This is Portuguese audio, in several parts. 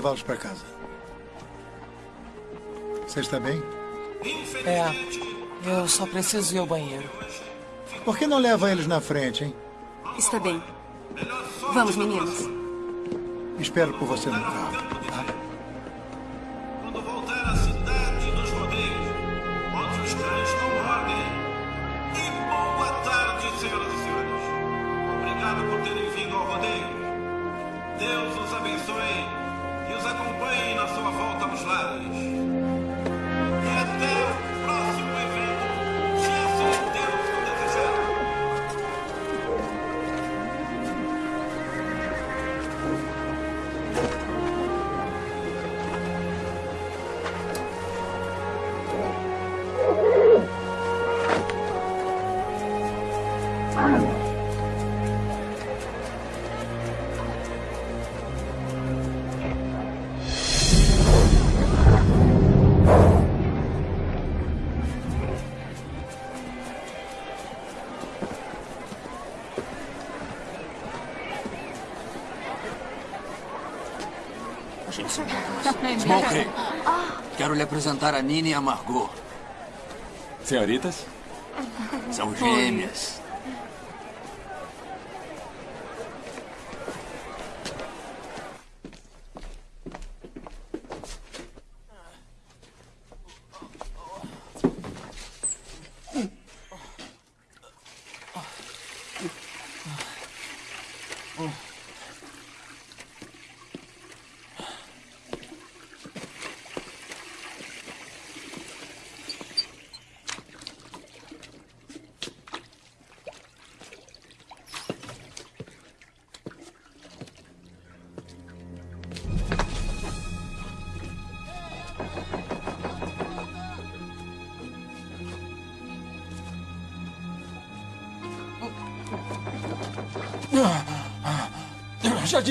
levá-los para casa. Você está bem? É, eu só preciso ir ao banheiro. Por que não leva eles na frente, hein? Está bem. Vamos, meninos. Espero por você no carro. Sua Smokey, quero lhe apresentar a Nina e a Margot. Senhoritas? São gêmeas.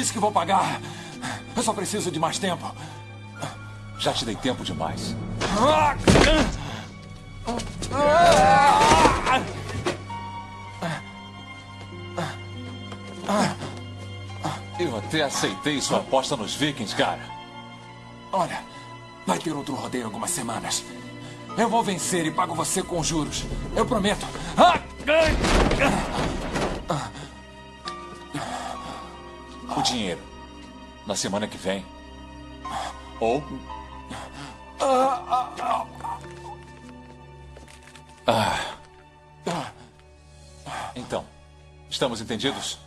Disse que vou pagar. Eu só preciso de mais tempo. Já te dei tempo demais. Eu até aceitei sua aposta nos Vikings, cara. Olha, vai ter outro rodeio em algumas semanas. Eu vou vencer e pago você com juros. Eu prometo. O dinheiro. Na semana que vem. Ou. Ah. Então, estamos entendidos?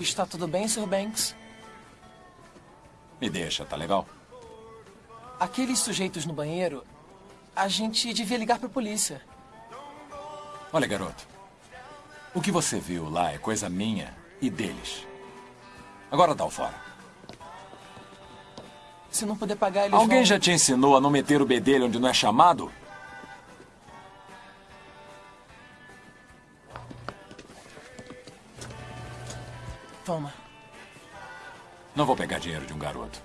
Está tudo bem, Sr. Banks? Me deixa, tá legal? Aqueles sujeitos no banheiro, a gente devia ligar para a polícia. Olha, garoto. O que você viu lá é coisa minha e deles. Agora dá o fora. Se não puder pagar, eles Alguém vão... já te ensinou a não meter o bedelho onde não é chamado? Toma. Não vou pegar dinheiro de um garoto.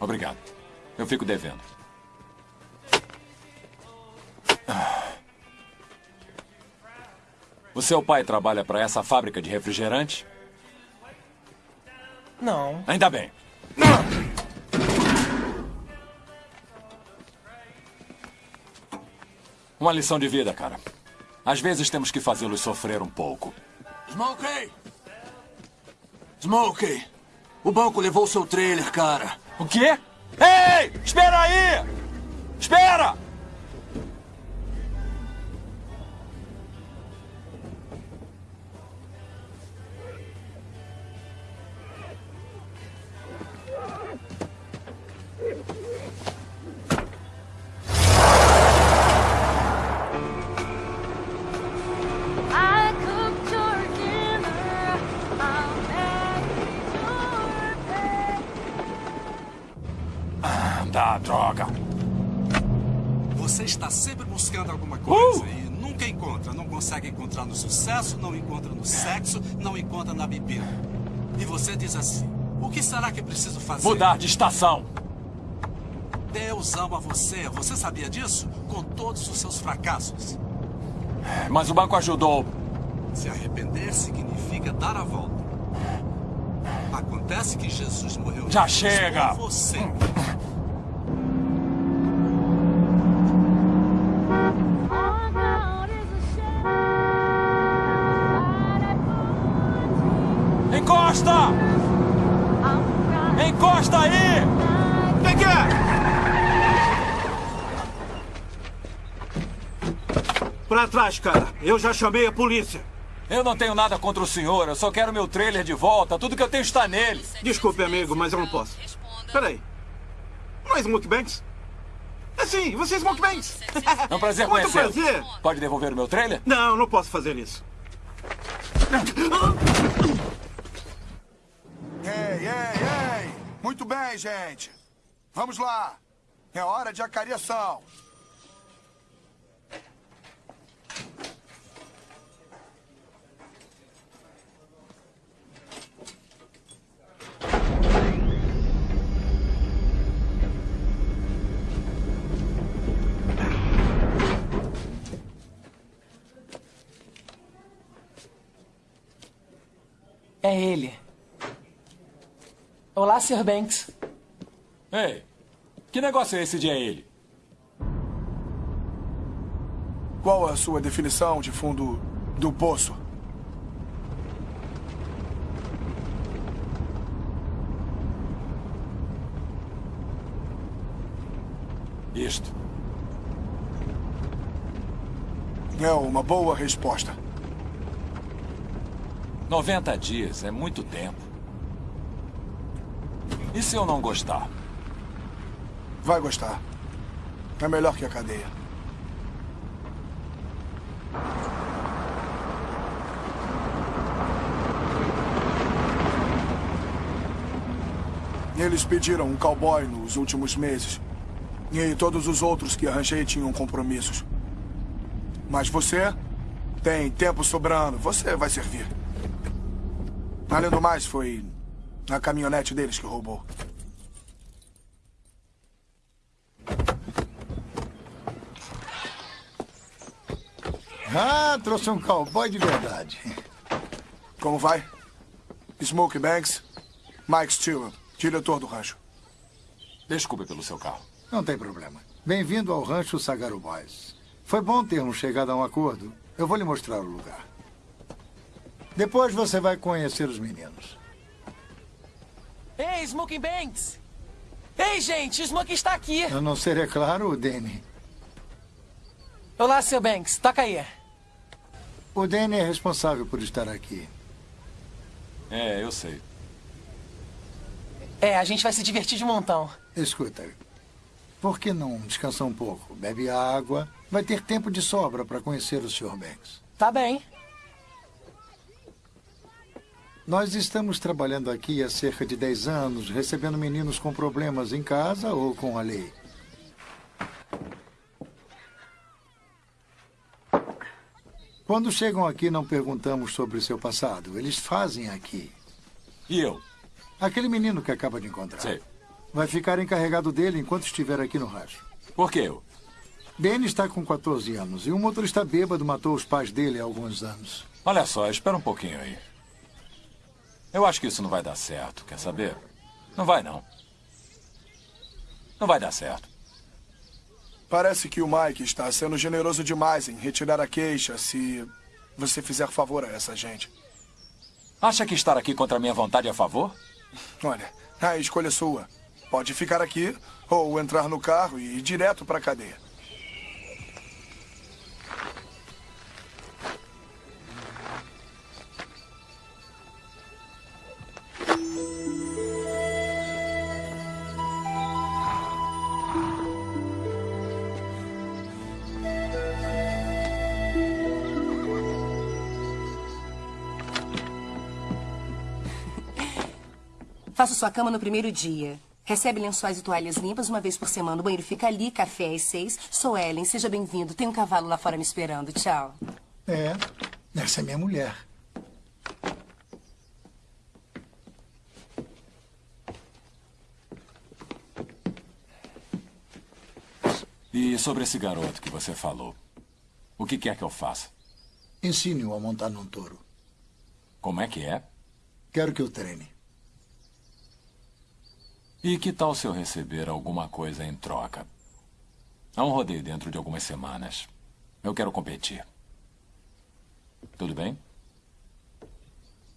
Obrigado. Eu fico devendo. O seu pai trabalha para essa fábrica de refrigerante? Não. Ainda bem. Uma lição de vida, cara. Às vezes temos que fazê-los sofrer um pouco. Smokey! Smokey! O banco levou seu trailer, cara. O quê? Ei! Espera aí! Espera! Não encontra no sexo, não encontra na bebida. E você diz assim: o que será que preciso fazer? Mudar de estação. Deus ama você. Você sabia disso? Com todos os seus fracassos. Mas o banco ajudou. Se arrepender significa dar a volta. Acontece que Jesus morreu Já chega! você. Pra trás, cara. Eu já chamei a polícia. Eu não tenho nada contra o senhor, eu só quero meu trailer de volta. Tudo que eu tenho está nele. Desculpe, amigo, mas eu não posso. Peraí. Não é Smokebanks? É sim, você é Smokebanks. É um prazer Muito conhecê-lo. prazer. Pode devolver o meu trailer? Não, não posso fazer isso. Ei, ei, ei! Muito bem, gente. Vamos lá. É hora de acariação. É ele. Olá, Sr. Banks. Ei, que negócio é esse de é ele? Qual a sua definição de fundo do poço? Isto. É uma boa resposta. 90 dias é muito tempo. E se eu não gostar? Vai gostar. É melhor que a cadeia. Eles pediram um cowboy nos últimos meses. E todos os outros que arranjei tinham compromissos. Mas você tem tempo sobrando. Você vai servir. Além do mais, foi a caminhonete deles que roubou. Ah, trouxe um cowboy de verdade. Como vai? Smokey Banks, Mike Stewart, diretor do rancho. Desculpe pelo seu carro. Não tem problema. Bem-vindo ao rancho Sagaro Boys. Foi bom termos chegado a um acordo. Eu vou lhe mostrar o lugar. Depois você vai conhecer os meninos. Ei, Smoking Banks! Ei, gente, o Smoking está aqui. A não ser, é claro, o Danny. Olá, Sr. Banks. Toca aí. O Danny é responsável por estar aqui. É, eu sei. É, a gente vai se divertir de montão. Escuta, por que não descansar um pouco? Bebe água. Vai ter tempo de sobra para conhecer o Sr. Banks. Tá bem. Nós estamos trabalhando aqui há cerca de 10 anos, recebendo meninos com problemas em casa ou com a lei. Quando chegam aqui, não perguntamos sobre seu passado. Eles fazem aqui. E eu? Aquele menino que acaba de encontrar. Sei. Vai ficar encarregado dele enquanto estiver aqui no rancho. Por que eu? Danny está com 14 anos e um motorista bêbado matou os pais dele há alguns anos. Olha só, espera um pouquinho aí. Eu acho que isso não vai dar certo, quer saber? Não vai, não. Não vai dar certo. Parece que o Mike está sendo generoso demais em retirar a queixa se você fizer favor a essa gente. Acha que estar aqui contra a minha vontade é a favor? Olha, a escolha é sua. Pode ficar aqui ou entrar no carro e ir direto para a cadeia. Faço sua cama no primeiro dia. Recebe lençóis e toalhas limpas uma vez por semana. O banheiro fica ali, café às seis. Sou Ellen, seja bem-vindo. Tem um cavalo lá fora me esperando. Tchau. É, essa é minha mulher. E sobre esse garoto que você falou? O que quer que eu faça? Ensine-o a montar num touro. Como é que é? Quero que o treine. E que tal se eu receber alguma coisa em troca? Há um rodeio dentro de algumas semanas. Eu quero competir. Tudo bem?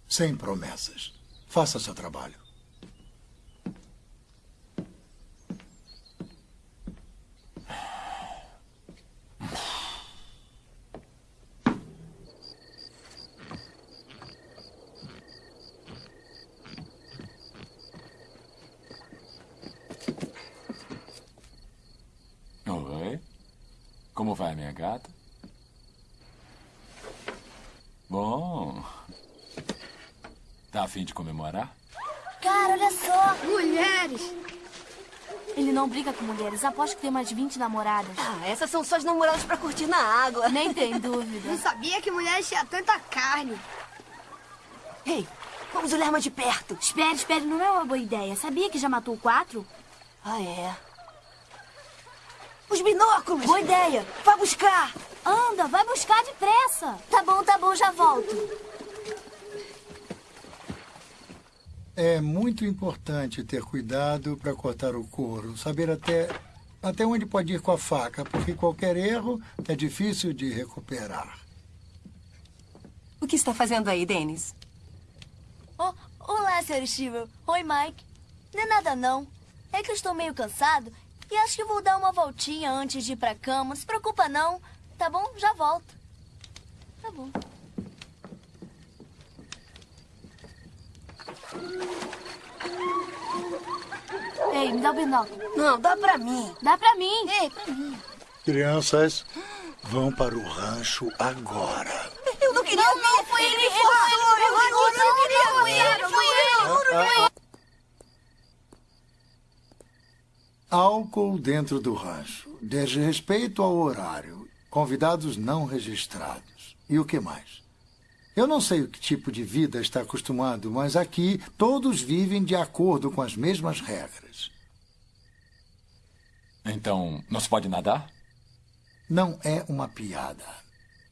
Sem promessas. Faça seu trabalho. Oi. Como vai, minha gata? Bom. Tá a fim de comemorar? Cara, olha só. Mulheres! Ele não briga com mulheres. Aposto que tem mais de 20 namoradas. Ah, essas são suas namoradas pra curtir na água. Nem tem dúvida. Não sabia que mulheres tinham tanta carne. Ei, vamos olhar mais de perto. Espere, espere. Não é uma boa ideia. Sabia que já matou quatro? Ah, é. Os binóculos! Boa ideia. Vá buscar! Anda, vai buscar depressa. Tá bom, tá bom, já volto. É muito importante ter cuidado para cortar o couro. Saber até, até onde pode ir com a faca, porque qualquer erro é difícil de recuperar. O que está fazendo aí, Dennis? Oh, olá, Sr. Steven. Oi, Mike. Não é nada, não. É que eu estou meio cansado e acho que vou dar uma voltinha antes de ir pra cama. Não se preocupa, não. Tá bom? Já volto. Tá bom. Ei, me dá o binóculo. Não, dá pra mim. Dá pra mim. Ei, pra mim. Crianças, vão para o rancho agora. Eu não queria Não, não, foi ele, ele foi ele, Eu foi não ele, foi ele, foi ele. Álcool dentro do rancho. Desrespeito ao horário. Convidados não registrados. E o que mais? Eu não sei o que tipo de vida está acostumado, mas aqui todos vivem de acordo com as mesmas regras. Então, não se pode nadar? Não é uma piada.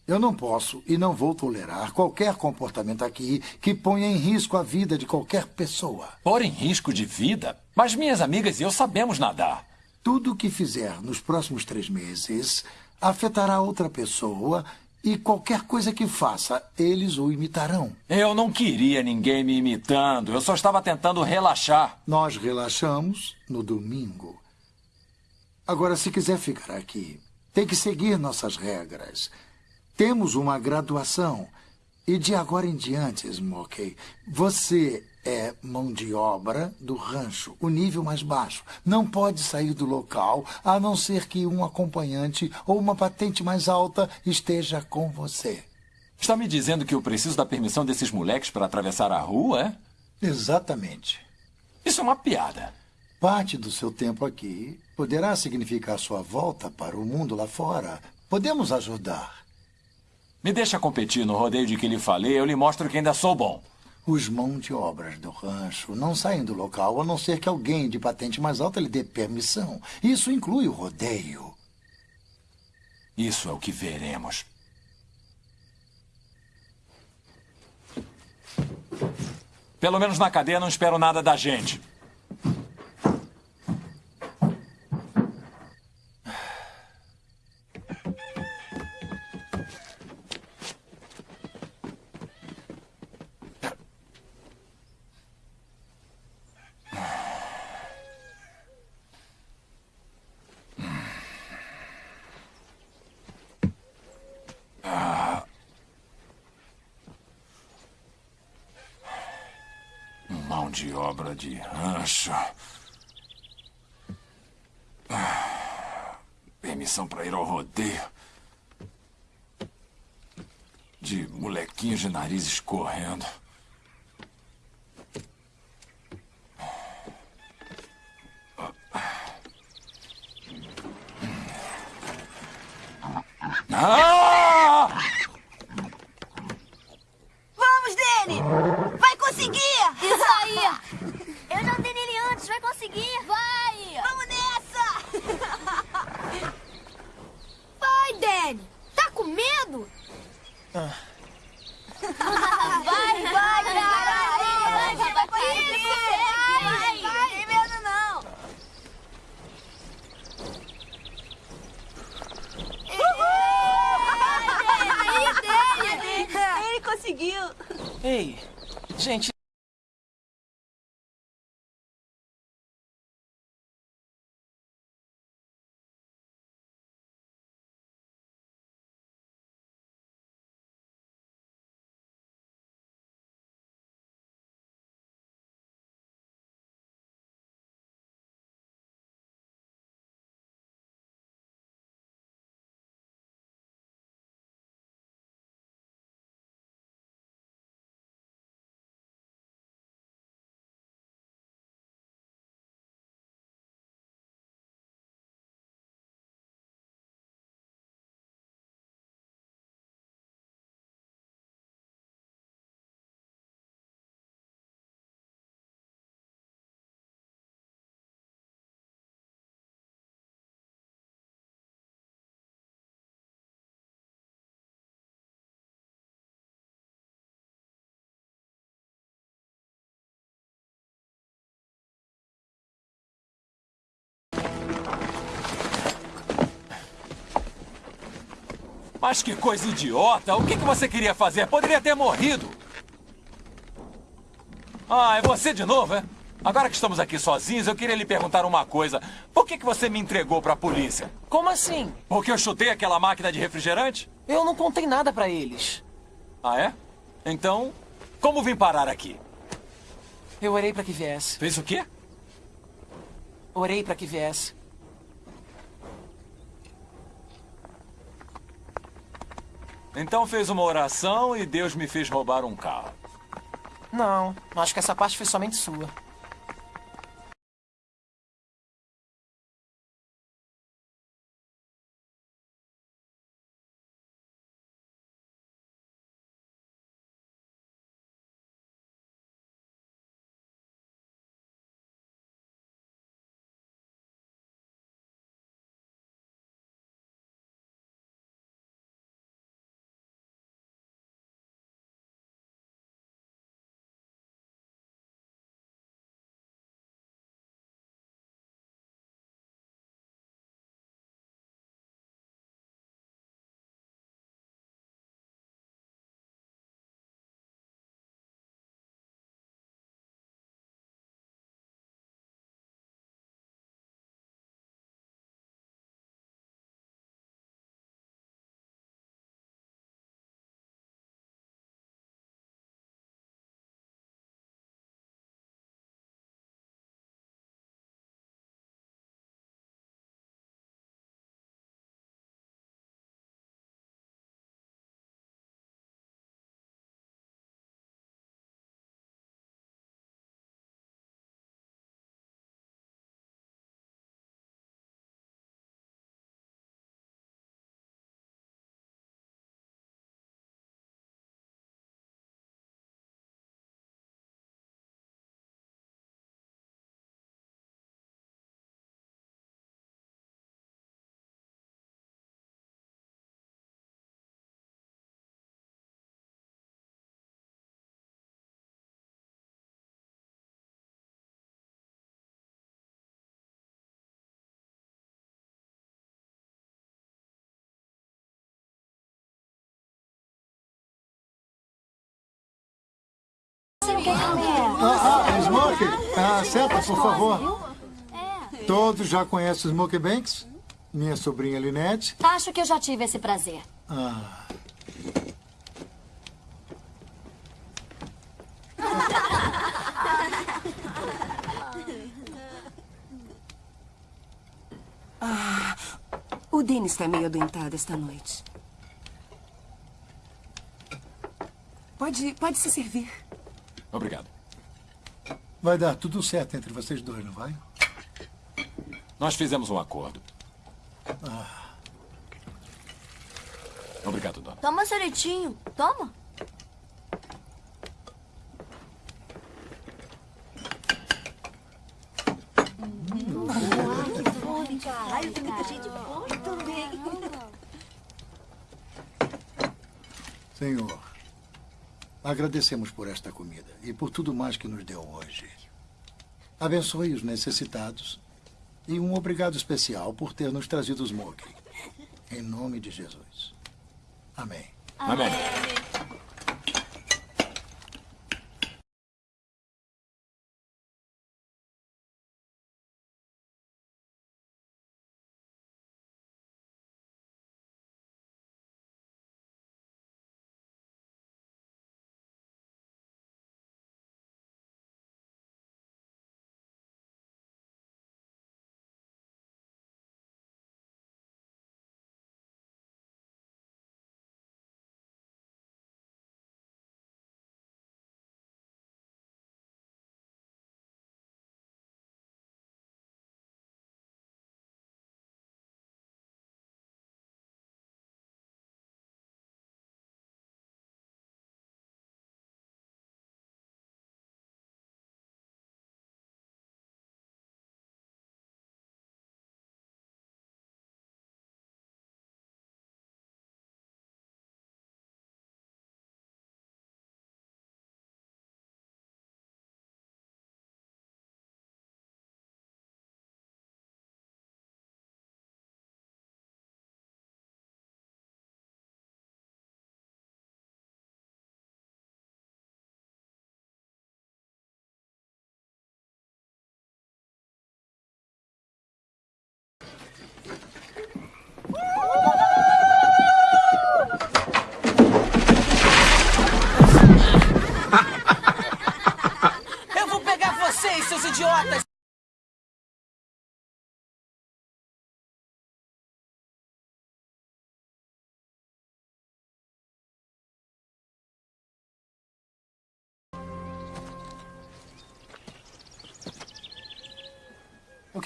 Eu não posso e não vou tolerar qualquer comportamento aqui que ponha em risco a vida de qualquer pessoa. Pôr em risco de vida? Mas minhas amigas e eu sabemos nadar. Tudo o que fizer nos próximos três meses afetará outra pessoa e qualquer coisa que faça, eles o imitarão. Eu não queria ninguém me imitando. Eu só estava tentando relaxar. Nós relaxamos no domingo. Agora, se quiser ficar aqui, tem que seguir nossas regras. Temos uma graduação. E de agora em diante, Smokey, você é mão de obra do rancho, o nível mais baixo. Não pode sair do local a não ser que um acompanhante ou uma patente mais alta esteja com você. Está me dizendo que eu preciso da permissão desses moleques para atravessar a rua, é? Exatamente. Isso é uma piada. Parte do seu tempo aqui poderá significar sua volta para o mundo lá fora. Podemos ajudar. Me deixa competir no rodeio de que lhe falei, eu lhe mostro que ainda sou bom. Os mão de obras do rancho não saem do local a não ser que alguém de patente mais alta lhe dê permissão. Isso inclui o rodeio. Isso é o que veremos. Pelo menos na cadeia não espero nada da gente. Mão de rancho. Ah, Permissão para ir ao rodeio. De molequinhos de nariz escorrendo. Ah! Vamos, Danny! Vai conseguir! Isso aí! Eu já dei nele antes, vai conseguir! Vai! Vamos nessa! Vai, Danny. Tá com medo? Vai, vai, cara! Vai, vai, vai, conseguir! vai, Não tem medo, não! Ele conseguiu! Ei, gente, Mas que coisa idiota! O que, que você queria fazer? Poderia ter morrido! Ah, é você de novo, é? Agora que estamos aqui sozinhos, eu queria lhe perguntar uma coisa. Por que, que você me entregou pra polícia? como assim? Porque eu chutei aquela máquina de refrigerante? Eu não contei nada pra eles. Ah, é? Então, como vim parar aqui? Eu orei pra que viesse. Fez o quê? Orei pra que viesse. Então fez uma oração e Deus me fez roubar um carro. Não, acho que essa parte foi somente sua. Ah, ah, Smoke, ah, senta, por favor. Todos já conhecem o Smoke Banks? Minha sobrinha Linette. Acho que eu já tive esse prazer. Ah, Ah, o Denis está meio adoentado esta noite. Pode, pode se servir. Obrigado. vai dar tudo certo entre vocês dois, não vai? Nós fizemos um acordo. Obrigado, dona. Toma ceretinho. Toma. Caralho, tem muita gente boa também. Senhor, agradecemos por esta comida e por tudo mais que nos deu hoje. Abençoe os necessitados e um obrigado especial por ter nos trazido o Smoke. Em nome de Jesus. Amém. Amém. Eu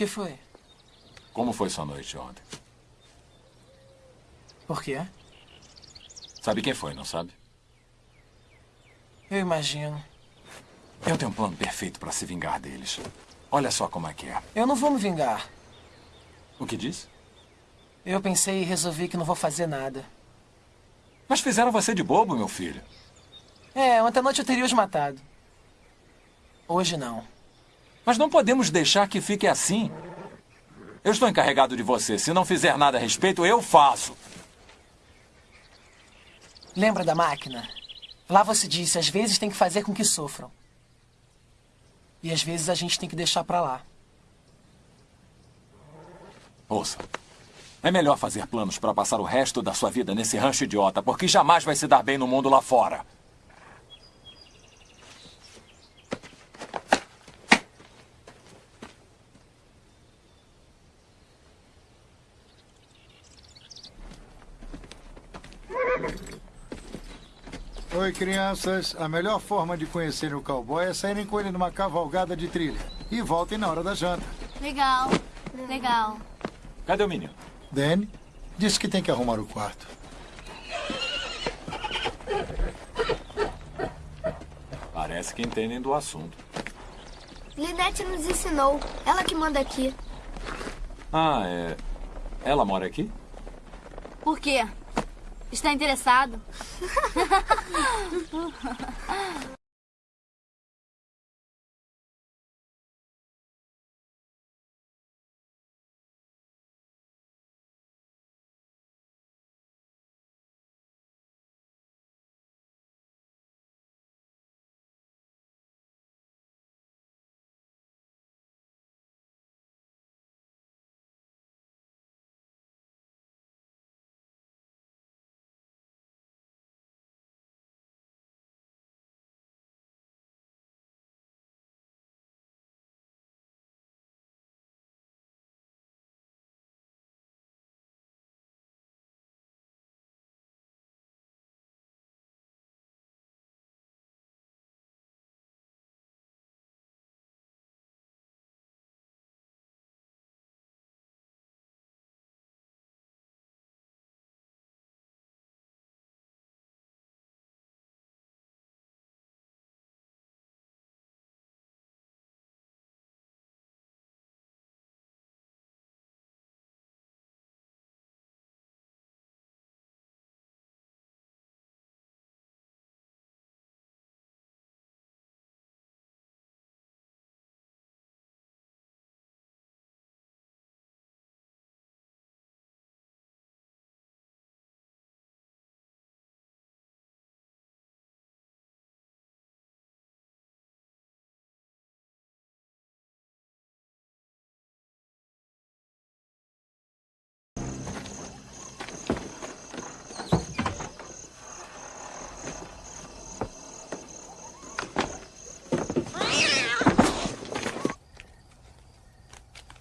que foi? Como foi sua noite ontem? Por quê? Sabe quem foi, não sabe? Eu imagino. Eu tenho um plano perfeito para se vingar deles. Olha só como é que é. Eu não vou me vingar. O que disse? Eu pensei e resolvi que não vou fazer nada. Mas fizeram você de bobo, meu filho. É, ontem à noite eu teria os matado. Hoje não. Mas não podemos deixar que fique assim. Eu estou encarregado de você. Se não fizer nada a respeito, eu faço. Lembra da máquina? Lá você disse, às vezes tem que fazer com que sofram. E às vezes a gente tem que deixar pra lá. Ouça. É melhor fazer planos para passar o resto da sua vida nesse rancho idiota, porque jamais vai se dar bem no mundo lá fora. Oi, crianças. A melhor forma de conhecer o cowboy é saírem com ele numa cavalgada de trilha. E voltem na hora da janta. Legal. Legal. Cadê o menino? Danny disse que tem que arrumar o quarto. Parece que entendem do assunto. Linette nos ensinou. Ela que manda aqui. Ah, é. Ela mora aqui? Por quê? Está interessado?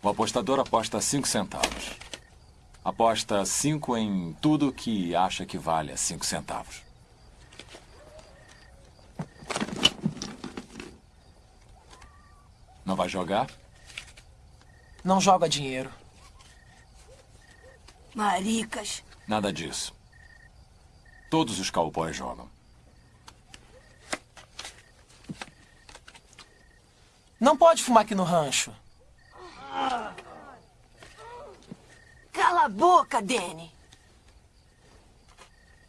O apostador aposta 5 centavos. Aposta 5 em tudo que acha que vale 5 centavos. Não vai jogar? Não joga dinheiro. Maricas. Nada disso. Todos os cowboys jogam. Não pode fumar aqui no rancho. Cala a boca, Danny.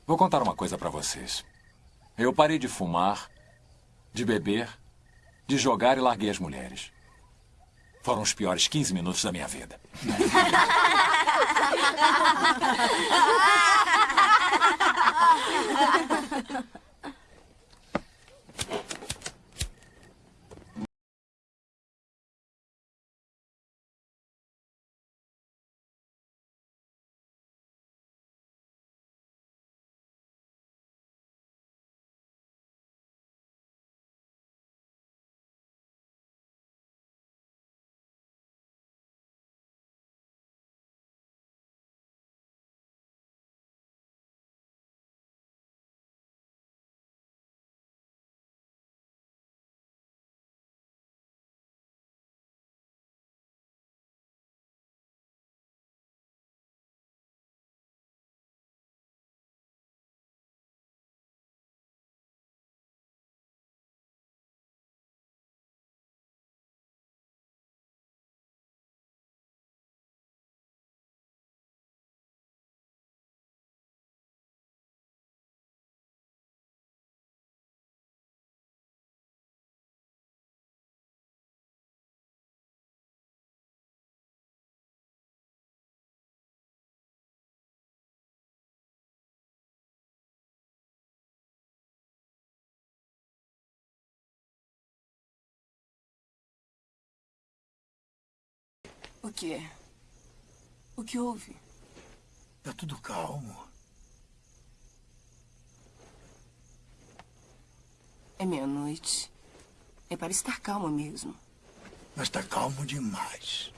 Vou contar uma coisa pra vocês. Eu parei de fumar, de beber, de jogar e larguei as mulheres. Foram os piores 15 minutos da minha vida. O quê? O que houve? Tá tudo calmo. É meia-noite. É para estar calmo mesmo. Mas tá calmo demais.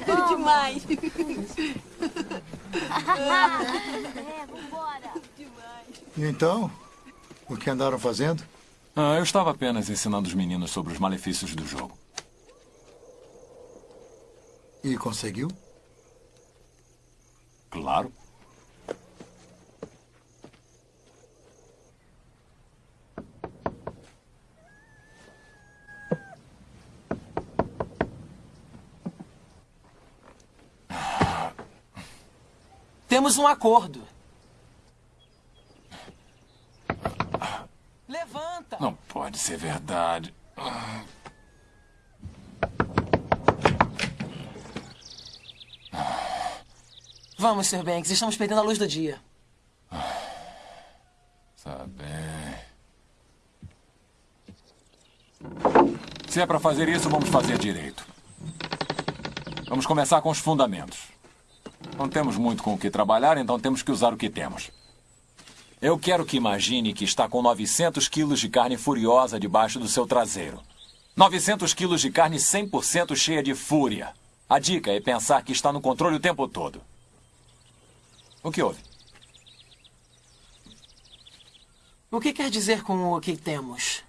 Demais. É, vambora. E então? O que andaram fazendo? Ah, eu estava apenas ensinando os meninos sobre os malefícios do jogo. E conseguiu? Claro. Temos um acordo. Levanta! Não pode ser verdade. Vamos, Sr. Banks, estamos perdendo a luz do dia. Tá bem. Se é para fazer isso, vamos fazer direito. Vamos começar com os fundamentos. Não temos muito com o que trabalhar, então temos que usar o que temos. Eu quero que imagine que está com 900 quilos de carne furiosa debaixo do seu traseiro. 900 quilos de carne 100% cheia de fúria. A dica é pensar que está no controle o tempo todo. O que houve? O que quer dizer com o que temos?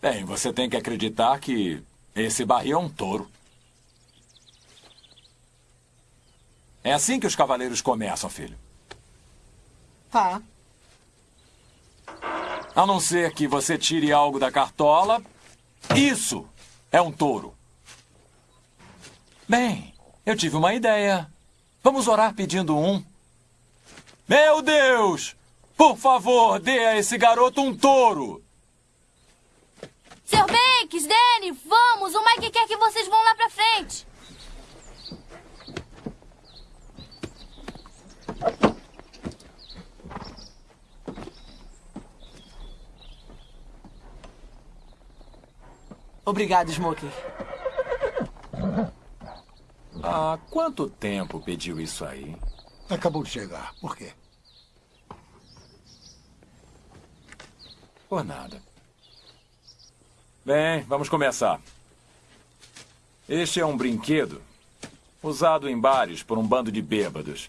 Bem, você tem que acreditar que esse barril é um touro. É assim que os cavaleiros começam, filho. Tá. A não ser que você tire algo da cartola. Isso é um touro. Bem, eu tive uma ideia. Vamos orar pedindo um. Meu Deus! Por favor, dê a esse garoto um touro! Sr. Banks, Danny, vamos! O Mike quer que vocês vão lá pra frente. Obrigado, Smokey. Há quanto tempo pediu isso aí? Acabou de chegar. Por quê? Por nada. Bem, vamos começar. Este é um brinquedo usado em bares por um bando de bêbados.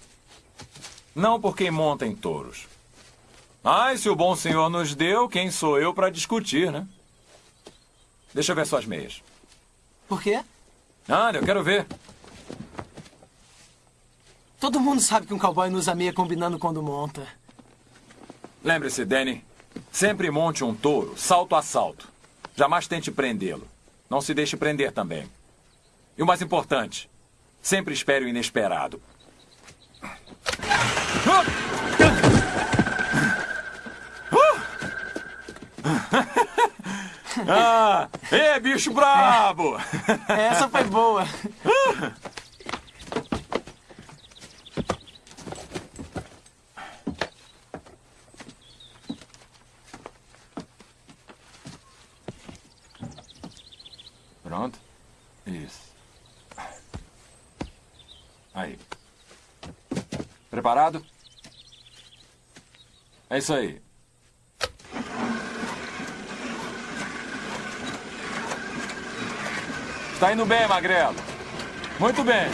Não por quem monta em touros. Ai, se o bom senhor nos deu, quem sou eu para discutir, né? Deixa eu ver suas meias. Por quê? Nada, eu quero ver. Todo mundo sabe que um cowboy não usa meia combinando quando monta. Lembre-se, Danny. Sempre monte um touro, salto a salto. Jamais tente prendê-lo. Não se deixe prender também. E o mais importante, sempre espere o inesperado. Ah! Ê, bicho brabo! Essa foi boa. Pronto. Isso. Aí. Preparado? É isso aí. Está indo bem, Magrelo. Muito bem.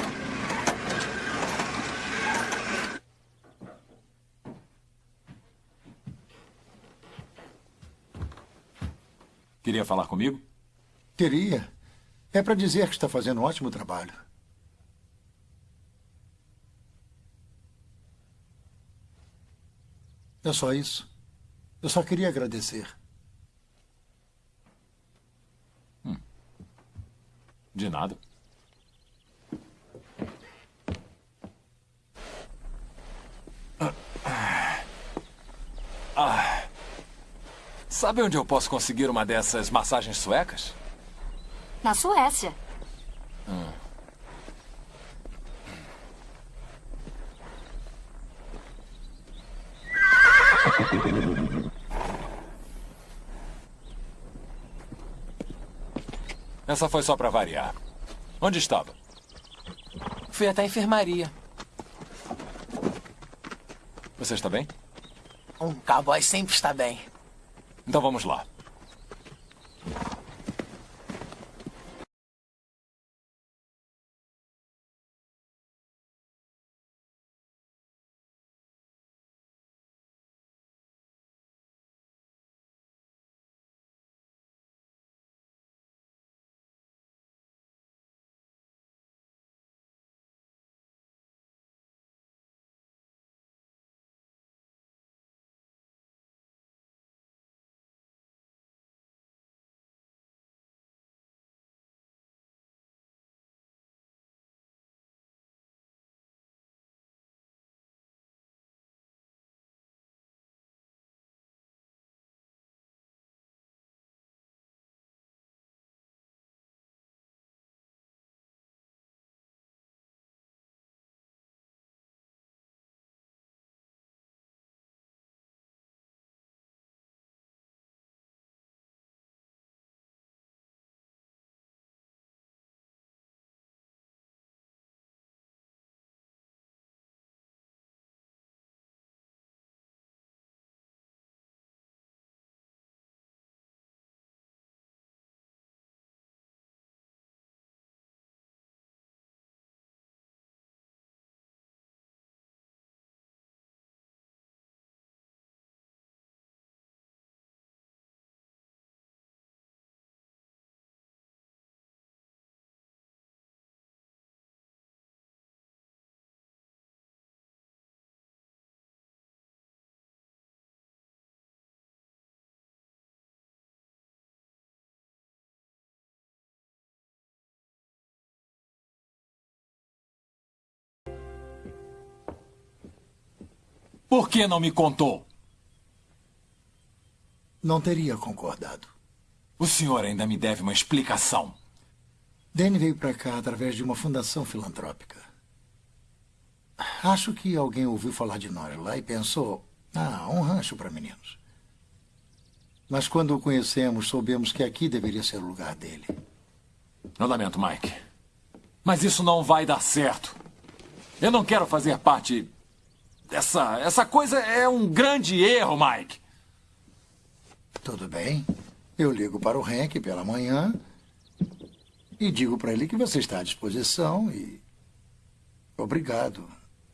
Queria falar comigo? Queria. É para dizer que está fazendo um ótimo trabalho. É só isso. Eu só queria agradecer. De nada. Ah. Sabe onde eu posso conseguir uma dessas massagens suecas? Na Suécia. Essa foi só para variar. Onde estava? Fui até a enfermaria. Você está bem? Um cowboy sempre está bem. Então vamos lá. Por que não me contou? Não teria concordado. O senhor ainda me deve uma explicação. Danny veio para cá através de uma fundação filantrópica. Acho que alguém ouviu falar de nós lá e pensou: ah, um rancho para meninos. Mas quando o conhecemos, soubemos que aqui deveria ser o lugar dele. Eu lamento, Mike. Mas isso não vai dar certo. Eu não quero fazer parte dessa. Essa coisa é um grande erro, Mike. Tudo bem. Eu ligo para o Hank pela manhã e digo para ele que você está à disposição e. Obrigado,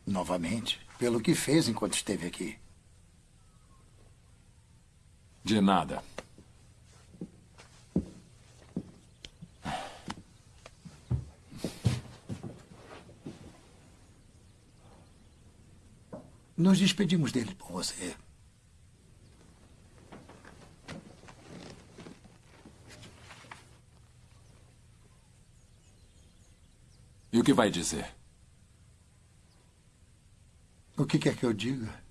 novamente, pelo que fez enquanto esteve aqui. De nada. Nos despedimos dele por você. E o que vai dizer? O que quer que eu diga?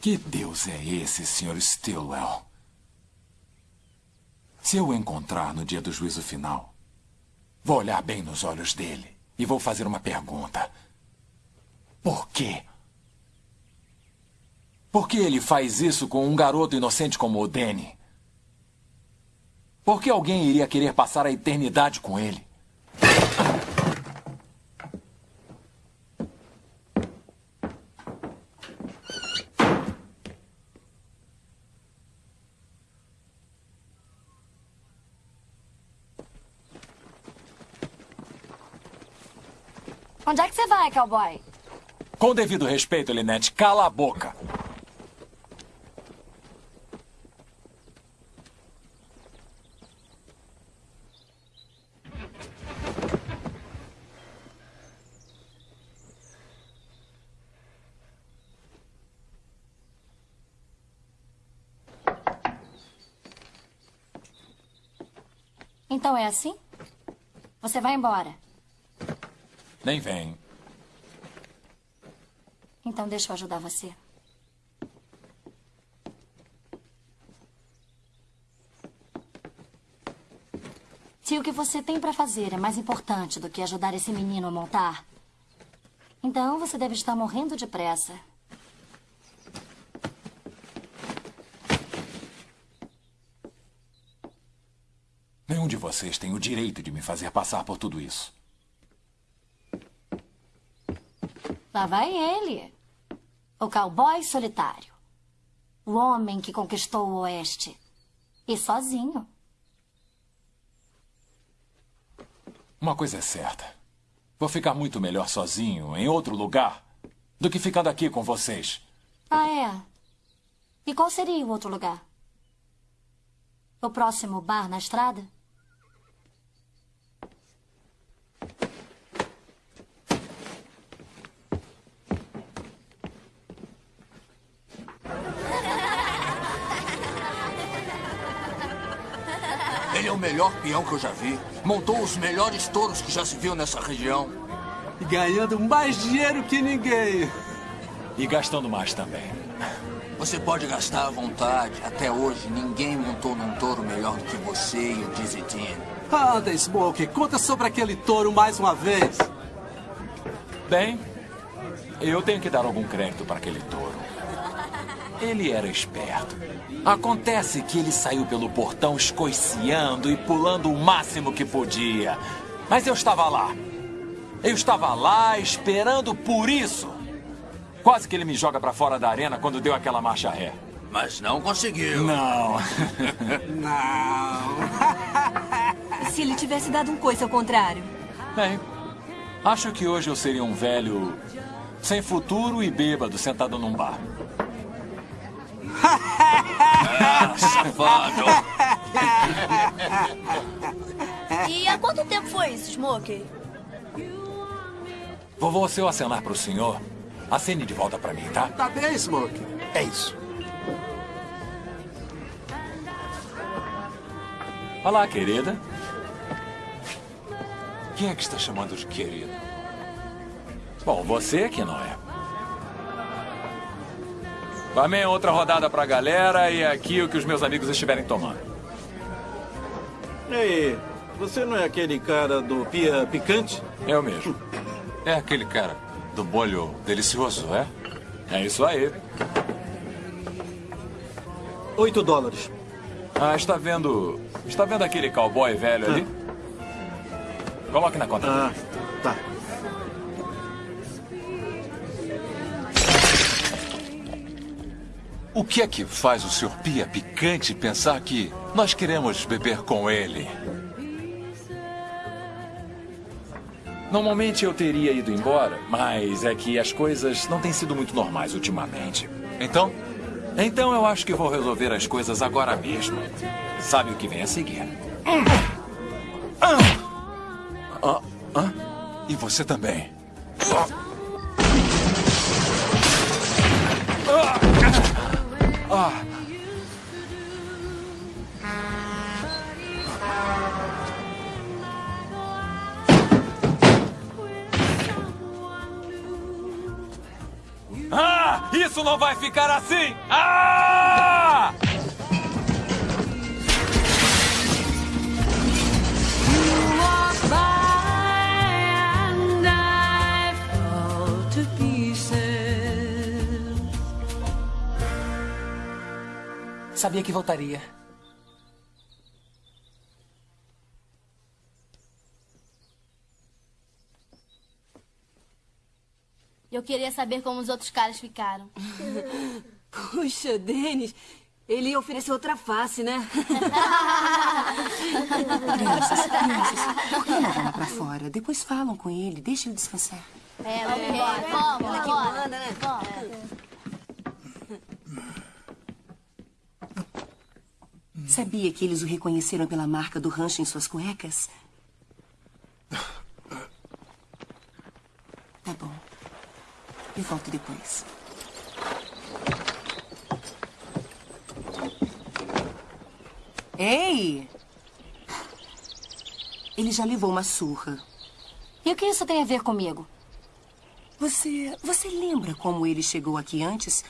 Que Deus é esse, Sr. Stilwell? Se eu o encontrar no dia do juízo final, vou olhar bem nos olhos dele e vou fazer uma pergunta. Por quê? Por que ele faz isso com um garoto inocente como o Danny? Por que alguém iria querer passar a eternidade com ele? Você vai, cowboy? Com devido respeito, Linette, cala a boca. Então é assim? Você vai embora. Nem vem. Então deixa eu ajudar você. Se o que você tem para fazer é mais importante do que ajudar esse menino a montar, então você deve estar morrendo de pressa. Nenhum de vocês tem o direito de me fazer passar por tudo isso. Lá vai ele. O cowboy solitário. O homem que conquistou o oeste. E sozinho. Uma coisa é certa. Vou ficar muito melhor sozinho, em outro lugar, do que ficando aqui com vocês. Ah, é? E qual seria o outro lugar? O próximo bar na estrada? Melhor peão que eu já vi. Montou os melhores touros que já se viu nessa região. E ganhando mais dinheiro que ninguém. E gastando mais também. Você pode gastar à vontade. Até hoje, ninguém montou num touro melhor do que você e o Dizzy Dean. Anda, Smoke, conta sobre aquele touro mais uma vez. Bem, eu tenho que dar algum crédito para aquele touro. Ele era esperto. Acontece que ele saiu pelo portão escoiciando e pulando o máximo que podia. Mas eu estava lá. Eu estava lá esperando por isso. Quase que ele me joga para fora da arena quando deu aquela marcha ré. Mas não conseguiu. Não. não. e se ele tivesse dado um coice ao contrário? Bem, acho que hoje eu seria um velho sem futuro e bêbado sentado num bar. Ah, safado! E há quanto tempo foi isso, Smokey? Vovô, se eu acenar pro senhor, acene de volta pra mim, tá? Tá bem, Smoke. É isso. Olá, querida. Quem é que está chamando de querida? Bom, você que não é. Amém, outra rodada pra galera e aqui o que os meus amigos estiverem tomando. Ei, você não é aquele cara do pia picante? Eu mesmo. É aquele cara do bolho delicioso, é? É isso aí. Oito dólares. Ah, está vendo. Está vendo aquele cowboy velho ali? Coloque na conta. Ah, tá. O que é que faz o Sr. Pia Picante pensar que nós queremos beber com ele? Normalmente eu teria ido embora, mas é que as coisas não têm sido muito normais ultimamente. Então? Então eu acho que vou resolver as coisas agora mesmo. Sabe o que vem a seguir? Ah, ah, e você também. Ah. Ah! Isso não vai ficar assim! Ah! Sabia que voltaria. Eu queria saber como os outros caras ficaram. Puxa, Denis, ele ofereceu outra face, né? Crianças, crianças, por que não vão pra fora? Depois falam com ele, deixa ele descansar. É, vamos embora. Vamos, Ela que vamos. manda, né? Sabia que eles o reconheceram pela marca do rancho em suas cuecas? Tá bom. Eu volto depois. Ei! Ele já levou uma surra. E o que isso tem a ver comigo? Você. Você lembra como ele chegou aqui antes?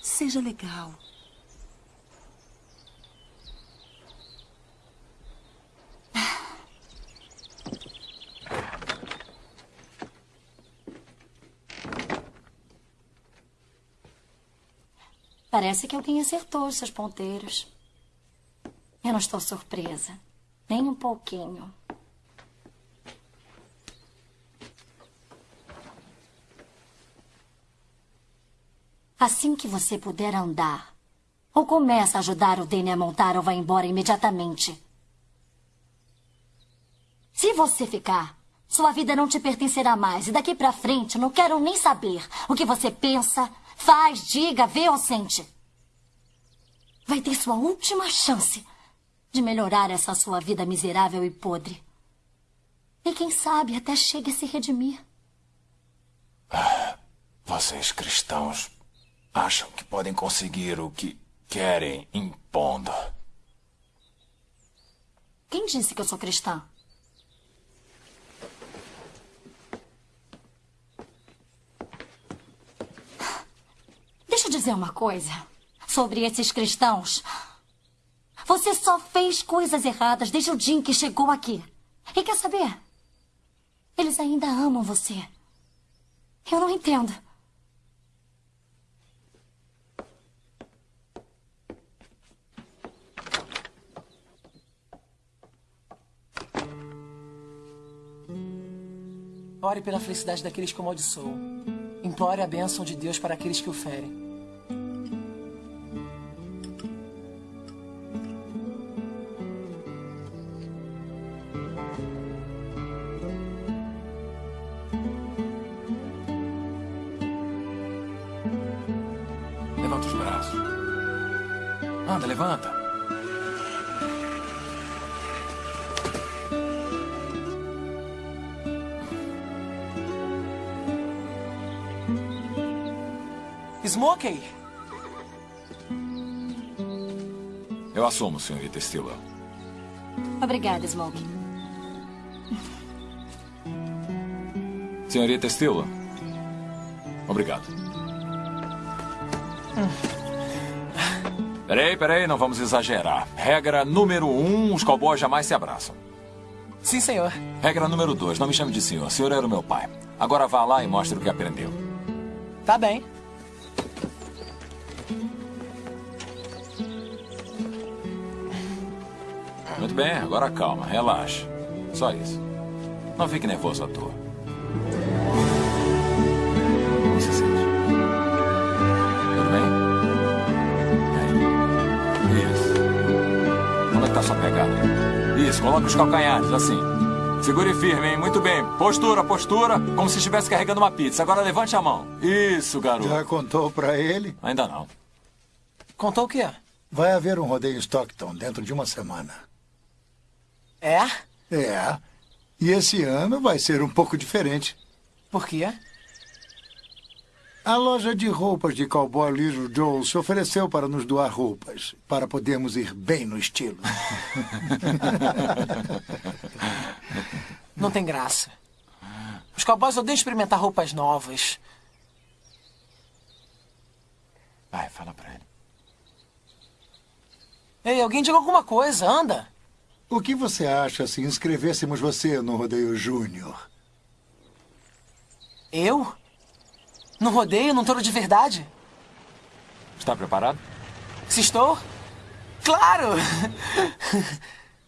Seja legal. Parece que alguém acertou os seus ponteiros. Eu não estou surpresa. Nem um pouquinho. Assim que você puder andar, ou começa a ajudar o Danny a montar ou vai embora imediatamente. Se você ficar, sua vida não te pertencerá mais e daqui pra frente não quero nem saber o que você pensa, faz, diga, vê ou sente. Vai ter sua última chance de melhorar essa sua vida miserável e podre. E quem sabe até chegue a se redimir. Vocês cristãos acham que podem conseguir o que querem impondo. Quem disse que eu sou cristã? Deixa eu dizer uma coisa sobre esses cristãos. Você só fez coisas erradas desde o dia em que chegou aqui. E quer saber? Eles ainda amam você. Eu não entendo. Ore pela felicidade daqueles que o amaldiçoam. Implore a bênção de Deus para aqueles que o ferem. Smokey! Eu assumo, senhorita Stillwell. Obrigada, Smokey. Senhorita Stillwell. Obrigado. Peraí, peraí, não vamos exagerar. Regra número um, os cowboys jamais se abraçam. Sim, senhor. Regra número dois, não me chame de senhor. O senhor era o meu pai. Agora vá lá e mostre o que aprendeu. Tá bem. Bem, agora calma, relaxa. Só isso. Não fique nervoso à toa. Como se sente? Tudo bem? Aí? Isso. Como é que tá sua pegada? Isso, coloque os calcanhares, assim. Segure firme, hein? Muito bem. Postura, postura, como se estivesse carregando uma pizza. Agora levante a mão. Isso, garoto. Já contou pra ele? Ainda não. Contou o quê? Vai haver um rodeio em Stockton dentro de uma semana. É? É. E esse ano vai ser um pouco diferente. Por quê? A loja de roupas de cowboy Little Joe se ofereceu para nos doar roupas, para podermos ir bem no estilo. Não tem graça. Os cowboys odeiam experimentar roupas novas. Vai, fala pra ele. Ei, alguém diga alguma coisa, anda. O que você acha se inscrevêssemos você no Rodeio Júnior? Eu? No rodeio, num touro de verdade? Está preparado? Se estou? Claro!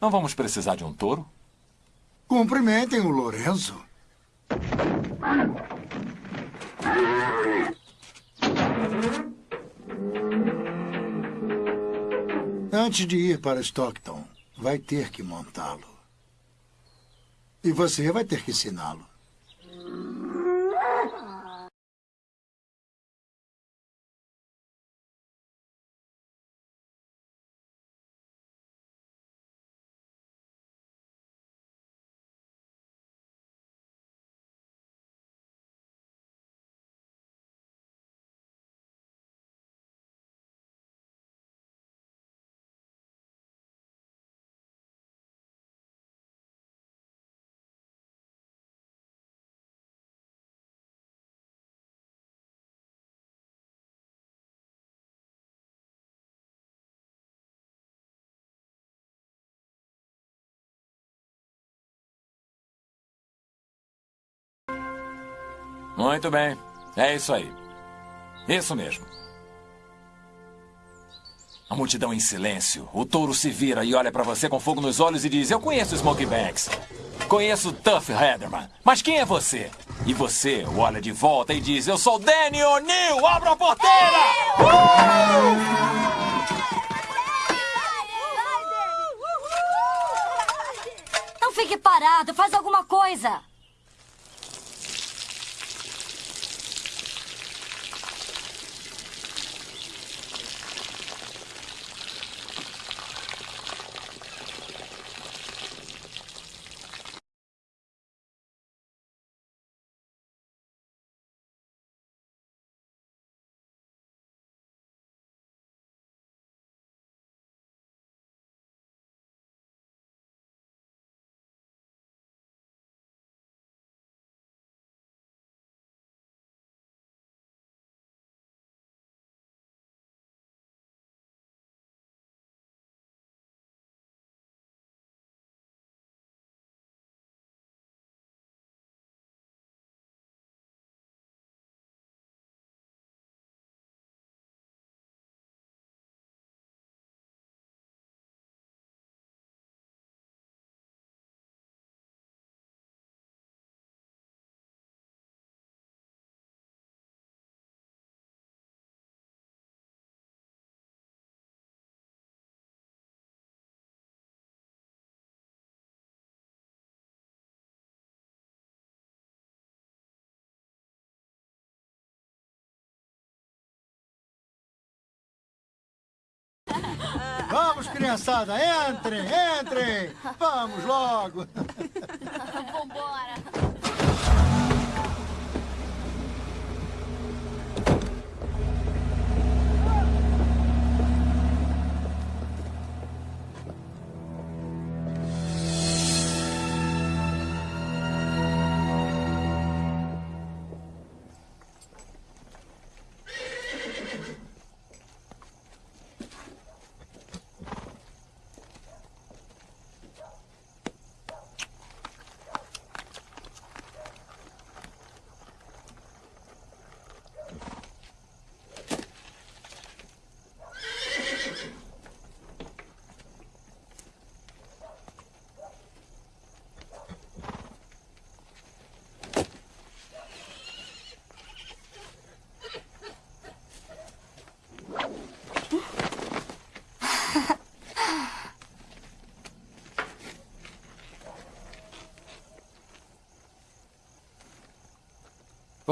Não vamos precisar de um touro? Cumprimentem o Lorenzo. Antes de ir para Stockton, vai ter que montá-lo. E você vai ter que ensiná-lo. Muito bem. É isso aí. Isso mesmo. A multidão em silêncio. O touro se vira e olha para você com fogo nos olhos e diz: Eu conheço Smokey Banks. Conheço Tuff Heatherman. Mas quem é você? E você olha de volta e diz: Eu sou Danny O'Neill. Abra a porteira! Não fique parado, faz alguma coisa. Vamos, criançada, entrem, entrem. Vamos logo. Vambora.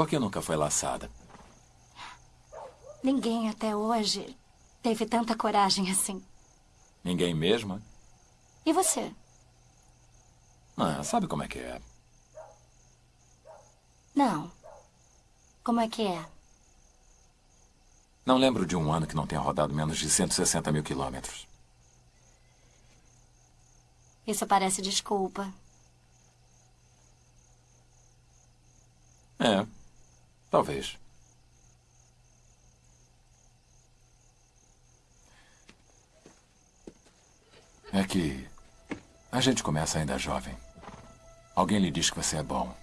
Por que nunca foi laçada? Ninguém até hoje teve tanta coragem assim. Ninguém mesmo? E você? Ah, sabe como é que é? Não. Como é que é? Não lembro de um ano que não tenha rodado menos de 160 mil quilômetros. Isso parece desculpa. É, É que a gente começa ainda jovem. Alguém lhe diz que você é bom.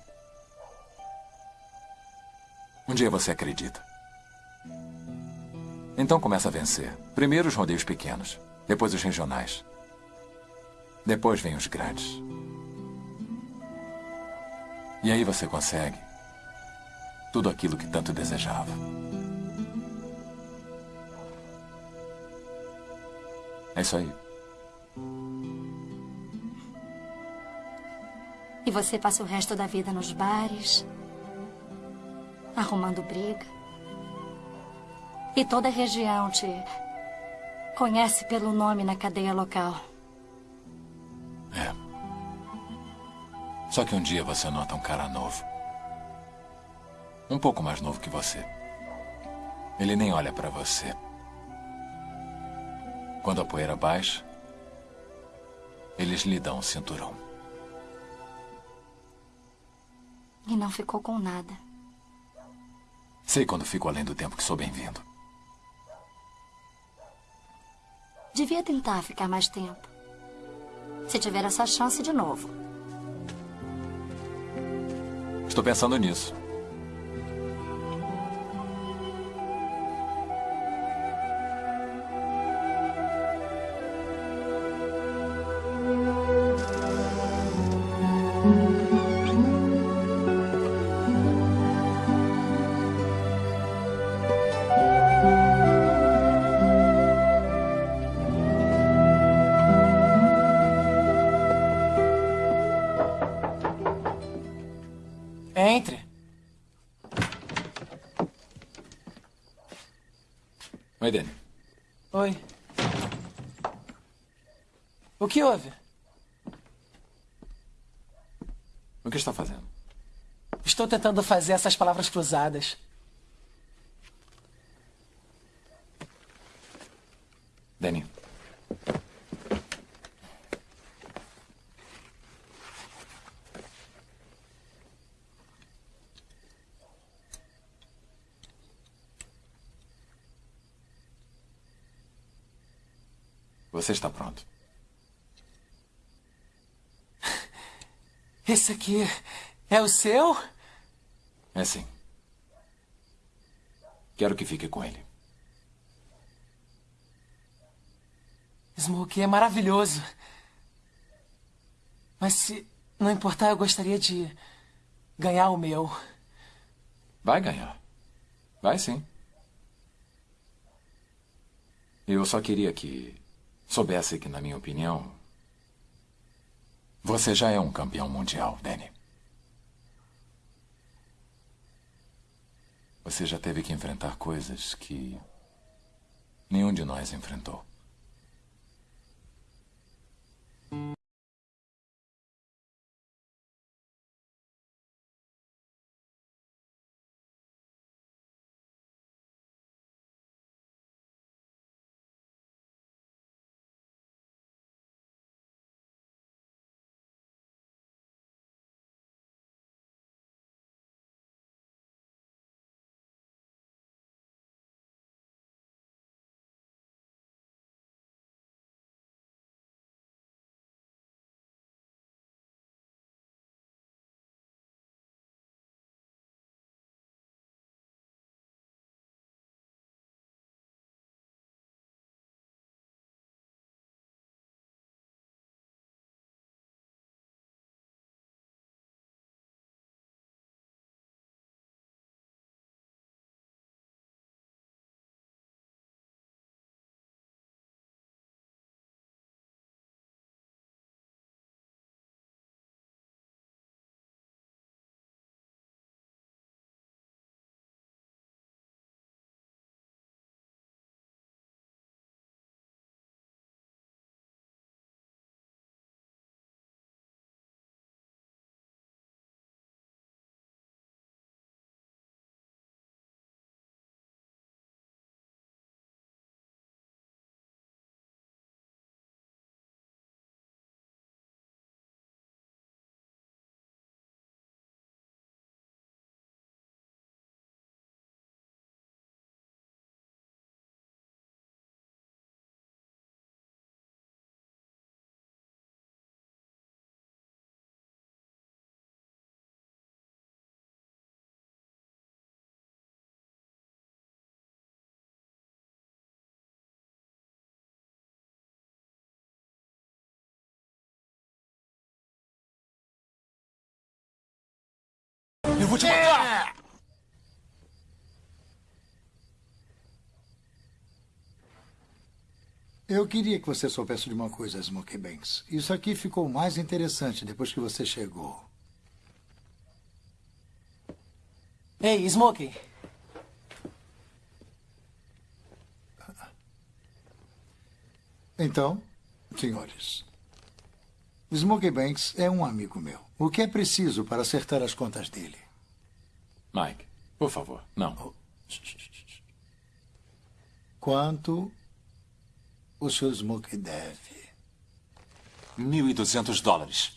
Um dia você acredita. Então começa a vencer. Primeiro os rodeios pequenos, depois os regionais. Depois vem os grandes. E aí você consegue tudo aquilo que tanto desejava. É isso aí. E você passa o resto da vida nos bares, arrumando briga. E toda a região te conhece pelo nome na cadeia local. É. Só que um dia você nota um cara novo. Um pouco mais novo que você. Ele nem olha pra você. Quando a poeira baixa, eles lhe dão um cinturão. E não ficou com nada. Sei quando fico além do tempo que sou bem-vindo. Devia tentar ficar mais tempo. Se tiver essa chance de novo. Estou pensando nisso. O que houve? O que está fazendo? Estou tentando fazer essas palavras cruzadas. Danny. Você está pronto. Esse aqui é o seu? É sim. Quero que fique com ele. Smokey é maravilhoso. Mas se não importar, eu gostaria de ganhar o meu. Vai ganhar. Vai sim. Eu só queria que soubesse que, na minha opinião, você já é um campeão mundial, Danny. Você já teve que enfrentar coisas que nenhum de nós enfrentou. Vou te matar! Eu queria que você soubesse de uma coisa, Smokey Banks. Isso aqui ficou mais interessante depois que você chegou. Ei, Smokey. Então, senhores, Smokey Banks é um amigo meu. O que é preciso para acertar as contas dele? Mike, por favor, não. Quanto o seu Smokey deve? 1.200 dólares.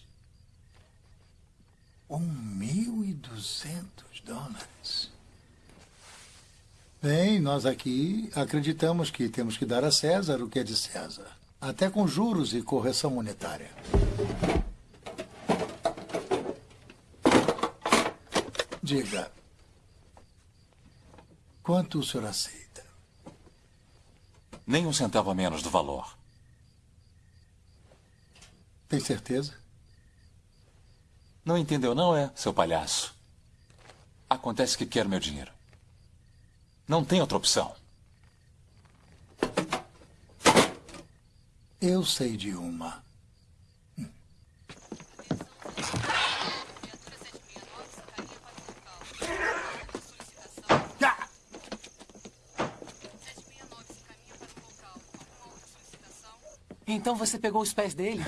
Um mil e duzentos dólares? Bem, nós aqui acreditamos que temos que dar a César o que é de César. Até com juros e correção monetária. Diga. Quanto o senhor aceita? Nem um centavo a menos do valor. Tem certeza? Não entendeu, não é, seu palhaço? Acontece que quer meu dinheiro. Não tem outra opção. Eu sei de uma. Então você pegou os pés dele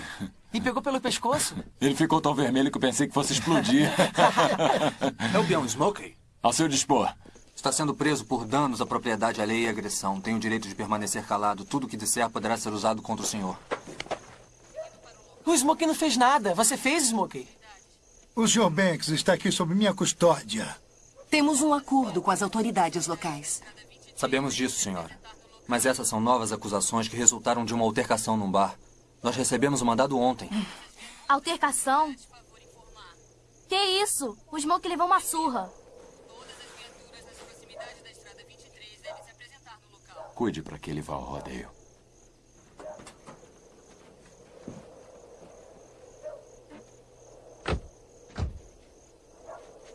e pegou pelo pescoço? Ele ficou tão vermelho que eu pensei que fosse explodir. É o peão Smokey? Ao seu dispor. Está sendo preso por danos à propriedade alheia e agressão. Tem o direito de permanecer calado. Tudo que disser poderá ser usado contra o senhor. O Smokey não fez nada. Você fez, Smokey? O Sr. Banks está aqui sob minha custódia. Temos um acordo com as autoridades locais. Sabemos disso, senhora. Mas essas são novas acusações que resultaram de uma altercação num bar. Nós recebemos o mandado ontem. Altercação? Que isso? O Smoke levou uma surra. Cuide para que ele vá ao rodeio.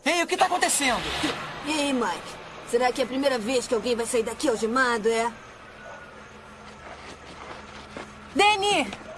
Ei, o que está acontecendo? Ei, Mike. Será que é a primeira vez que alguém vai sair daqui algemado, é? Danny!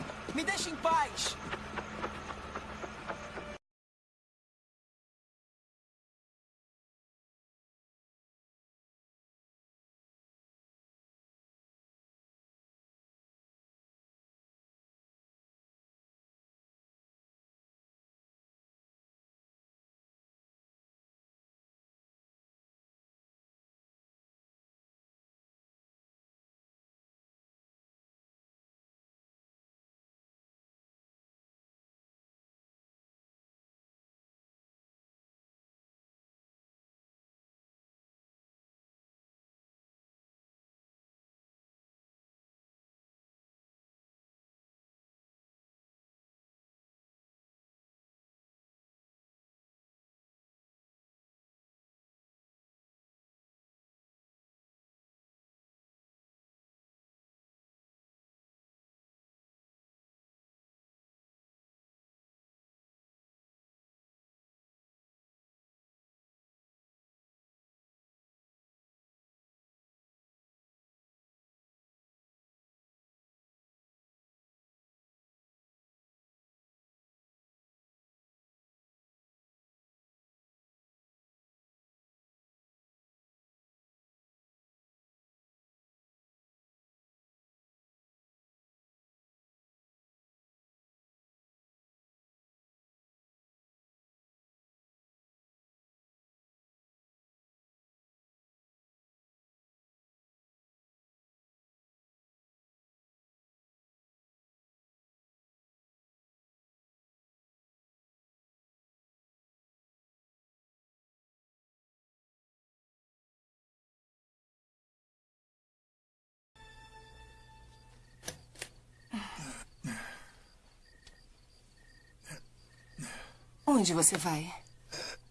Onde você vai?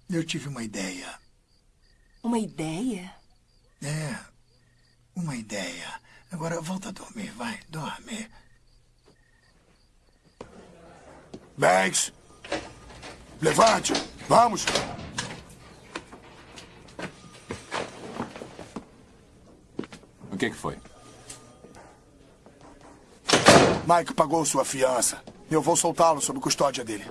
Eu tive uma ideia. Uma ideia? É, uma ideia. Agora volta a dormir, vai, dorme. Banks! Levante! Vamos! O que, é que foi? Mike pagou sua fiança. Eu vou soltá-lo sob custódia dele.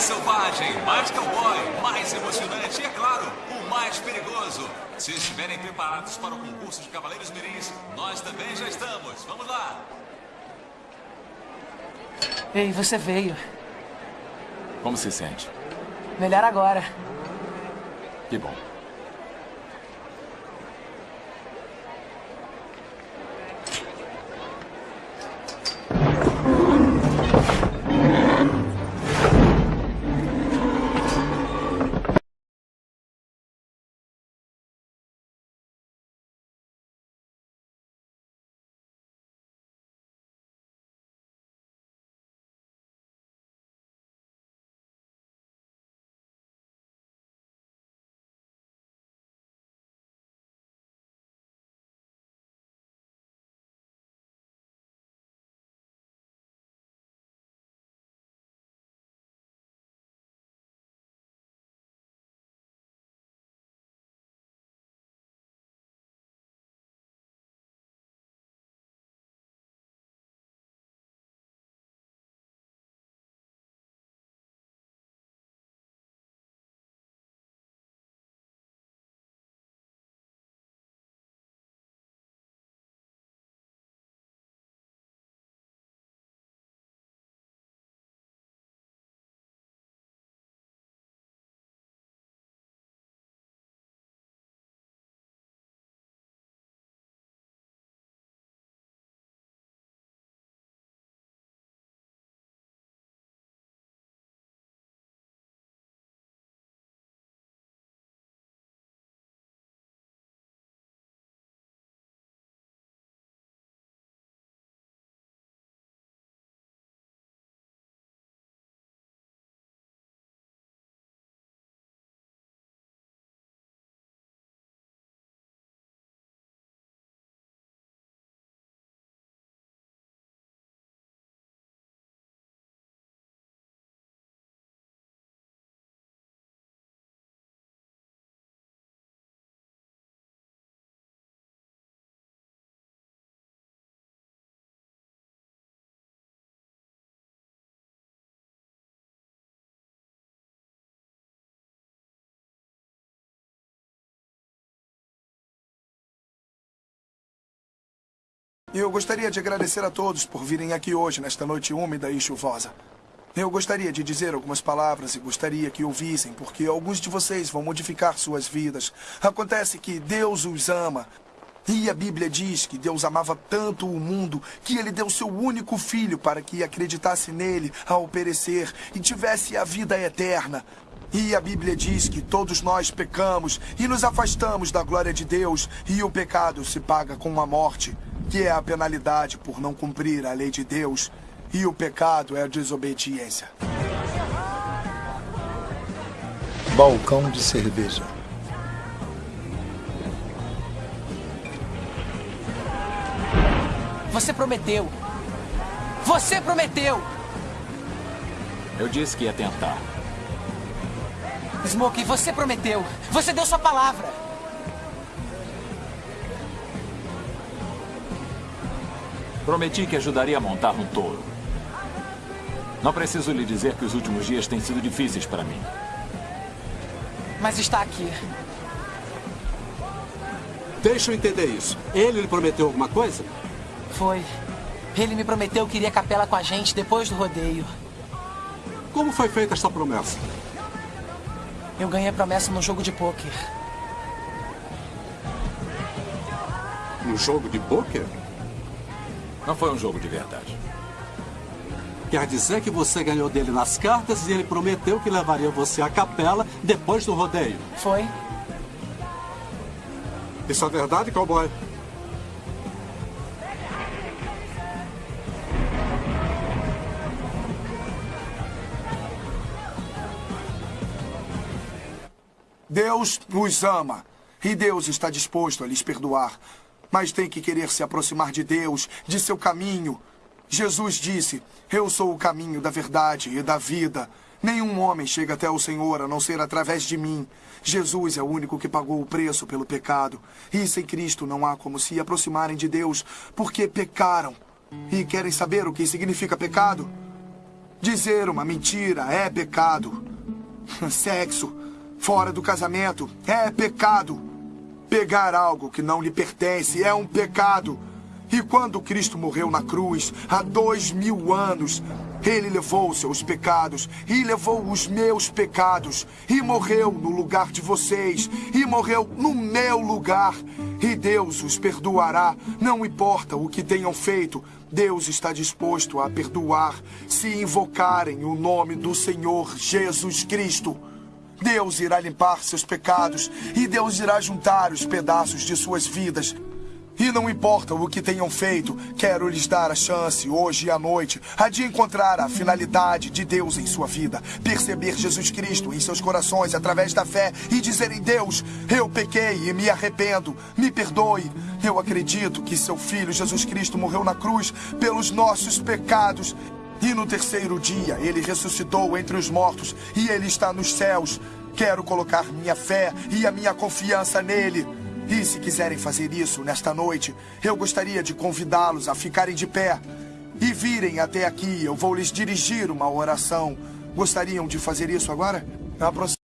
Mais selvagem, mais cowboy, mais emocionante e, é claro, o mais perigoso. Se estiverem preparados para o concurso de Cavaleiros Mirins, nós também já estamos. Vamos lá! Ei, você veio. Como se sente? Melhor agora. Que bom. Eu gostaria de agradecer a todos por virem aqui hoje, nesta noite úmida e chuvosa. Eu gostaria de dizer algumas palavras e gostaria que ouvissem, porque alguns de vocês vão modificar suas vidas. Acontece que Deus os ama. E a Bíblia diz que Deus amava tanto o mundo que ele deu seu único filho para que acreditasse nele ao perecer e tivesse a vida eterna. E a Bíblia diz que todos nós pecamos e nos afastamos da glória de Deus, e o pecado se paga com a morte, que é a penalidade por não cumprir a lei de Deus. E o pecado é a desobediência. Balcão de cerveja. Você prometeu. Você prometeu. Eu disse que ia tentar. Smokey, você prometeu. Você deu sua palavra. Prometi que ajudaria a montar um touro. Não preciso lhe dizer que os últimos dias têm sido difíceis para mim. Mas está aqui. Deixa eu entender isso. Ele lhe prometeu alguma coisa? Foi. Ele me prometeu que iria capela com a gente depois do rodeio. Como foi feita essa promessa? Eu ganhei a promessa num jogo de pôquer. Um jogo de pôquer? Não foi um jogo de verdade. Quer dizer que você ganhou dele nas cartas e ele prometeu que levaria você à capela depois do rodeio? Foi. Isso é verdade, cowboy? Deus os ama. E Deus está disposto a lhes perdoar. Mas tem que querer se aproximar de Deus, de seu caminho. Jesus disse: Eu sou o caminho da verdade e da vida. Nenhum homem chega até o Senhor a não ser através de mim. Jesus é o único que pagou o preço pelo pecado. E sem Cristo não há como se aproximarem de Deus, porque pecaram. E querem saber o que significa pecado? Dizer uma mentira é pecado. Sexo fora do casamento é pecado. Pegar algo que não lhe pertence é um pecado. E quando Cristo morreu na cruz, há dois mil anos, ele levou seus pecados e levou os meus pecados e morreu no lugar de vocês e morreu no meu lugar. E Deus os perdoará, não importa o que tenham feito. Deus está disposto a perdoar se invocarem o nome do Senhor Jesus Cristo. Deus irá limpar seus pecados e Deus irá juntar os pedaços de suas vidas. E não importa o que tenham feito, quero lhes dar a chance, hoje e à noite, a de encontrar a finalidade de Deus em sua vida, perceber Jesus Cristo em seus corações através da fé e dizerem: Deus, eu pequei e me arrependo, me perdoe. Eu acredito que seu filho Jesus Cristo morreu na cruz pelos nossos pecados e no terceiro dia ele ressuscitou entre os mortos e ele está nos céus. Quero colocar minha fé e a minha confiança nele. E se quiserem fazer isso nesta noite, eu gostaria de convidá-los a ficarem de pé e virem até aqui. Eu vou lhes dirigir uma oração. Gostariam de fazer isso agora? Aproxime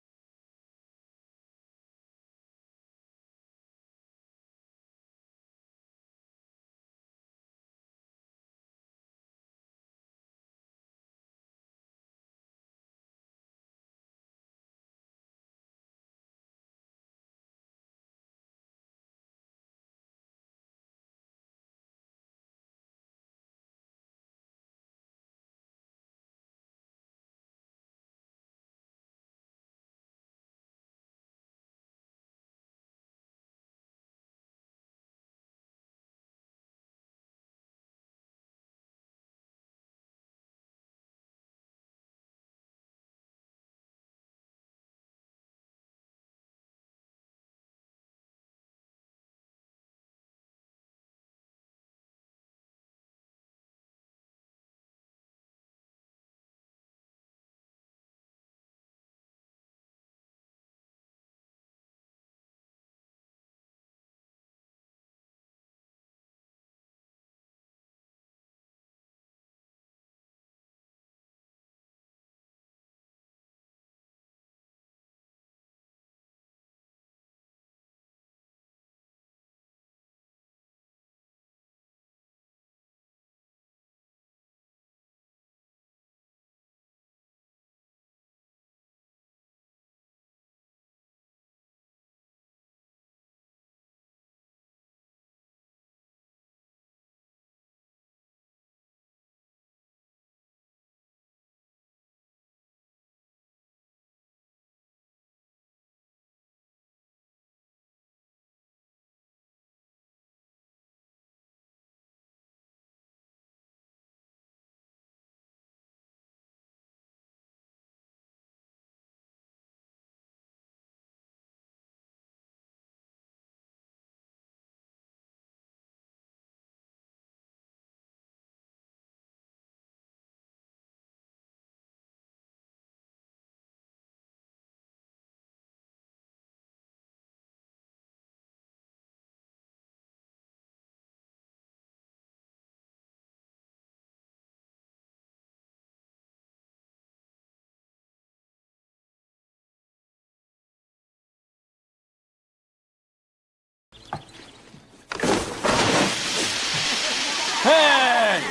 Ei!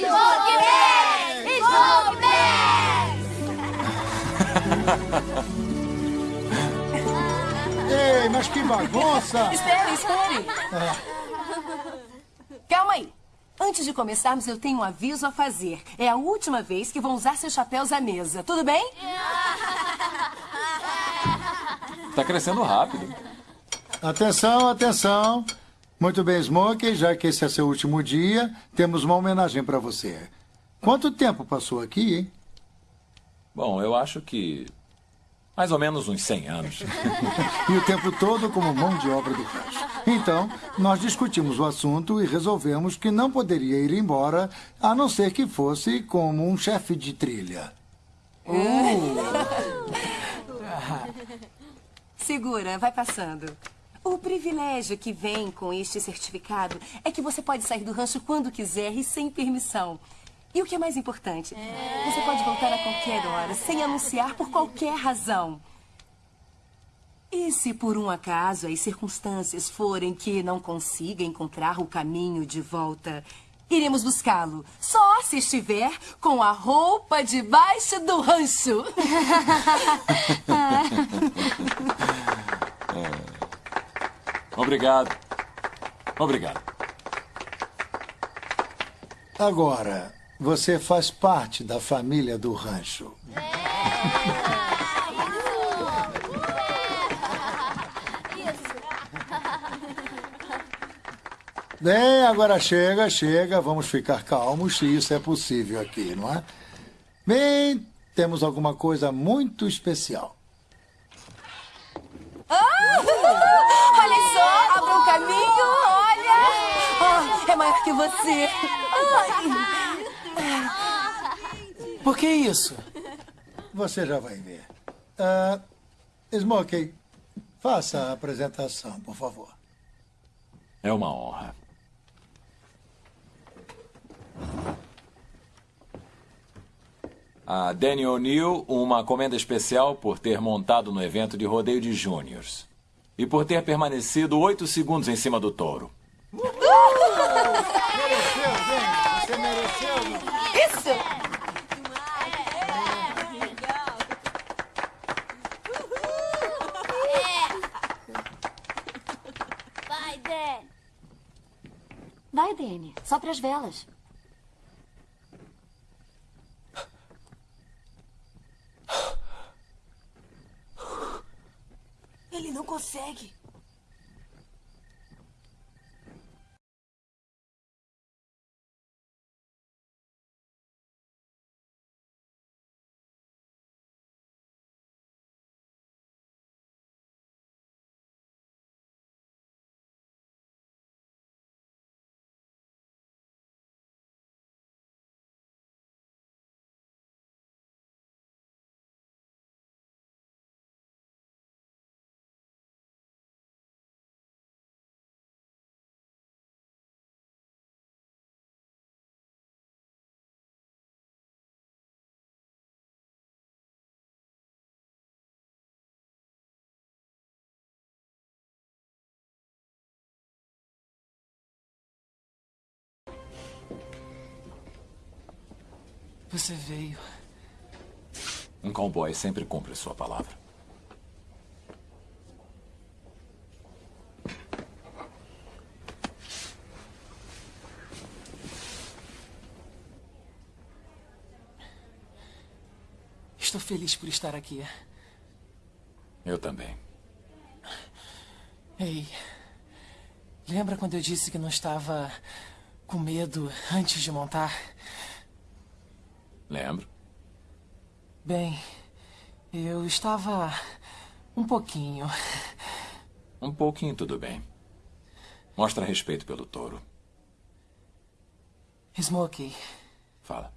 Smoke Bass! Smoke Ei, mas que bagunça! Espere, espere. Calma aí. Antes de começarmos, eu tenho um aviso a fazer. É a última vez que vão usar seus chapéus à mesa. Tudo bem? Tá crescendo rápido. Atenção, atenção. Muito bem, Smokey, já que esse é seu último dia, temos uma homenagem para você. Quanto tempo passou aqui, hein? Bom, eu acho que. Mais ou menos uns 100 anos. E o tempo todo como mão de obra do rancho. Então, nós discutimos o assunto e resolvemos que não poderia ir embora, a não ser que fosse como um chefe de trilha. Segura, vai passando. O privilégio que vem com este certificado é que você pode sair do rancho quando quiser e sem permissão. E o que é mais importante, você pode voltar a qualquer hora, sem anunciar por qualquer razão. E se por um acaso as circunstâncias forem que não consiga encontrar o caminho de volta, iremos buscá-lo. Só se estiver com a roupa debaixo do rancho. Obrigado. Obrigado. Agora, você faz parte da família do rancho. Bem, agora chega, chega. Vamos ficar calmos se isso é possível aqui, não é? Bem, temos alguma coisa muito especial. Ah! Olha só, abra um caminho, olha! Ah, é maior que você. Ai. Por que isso? Você já vai ver. Ah, Smokey, faça a apresentação, por favor. É uma honra. A Danny O'Neill, uma comenda especial por ter montado no evento de rodeio de júniors. E por ter permanecido oito segundos em cima do touro. Mereceu, Danny. Você mereceu. Isso! Vai, Dan. Vai, Dene. Só para as velas. Não consegue. Você veio. Um cowboy sempre cumpre sua palavra. Estou feliz por estar aqui. Eu também. Ei, lembra quando eu disse que não estava com medo antes de montar? Lembro. Bem, eu estava um pouquinho. Um pouquinho, tudo bem. Mostra respeito pelo touro. Smokey, Fala.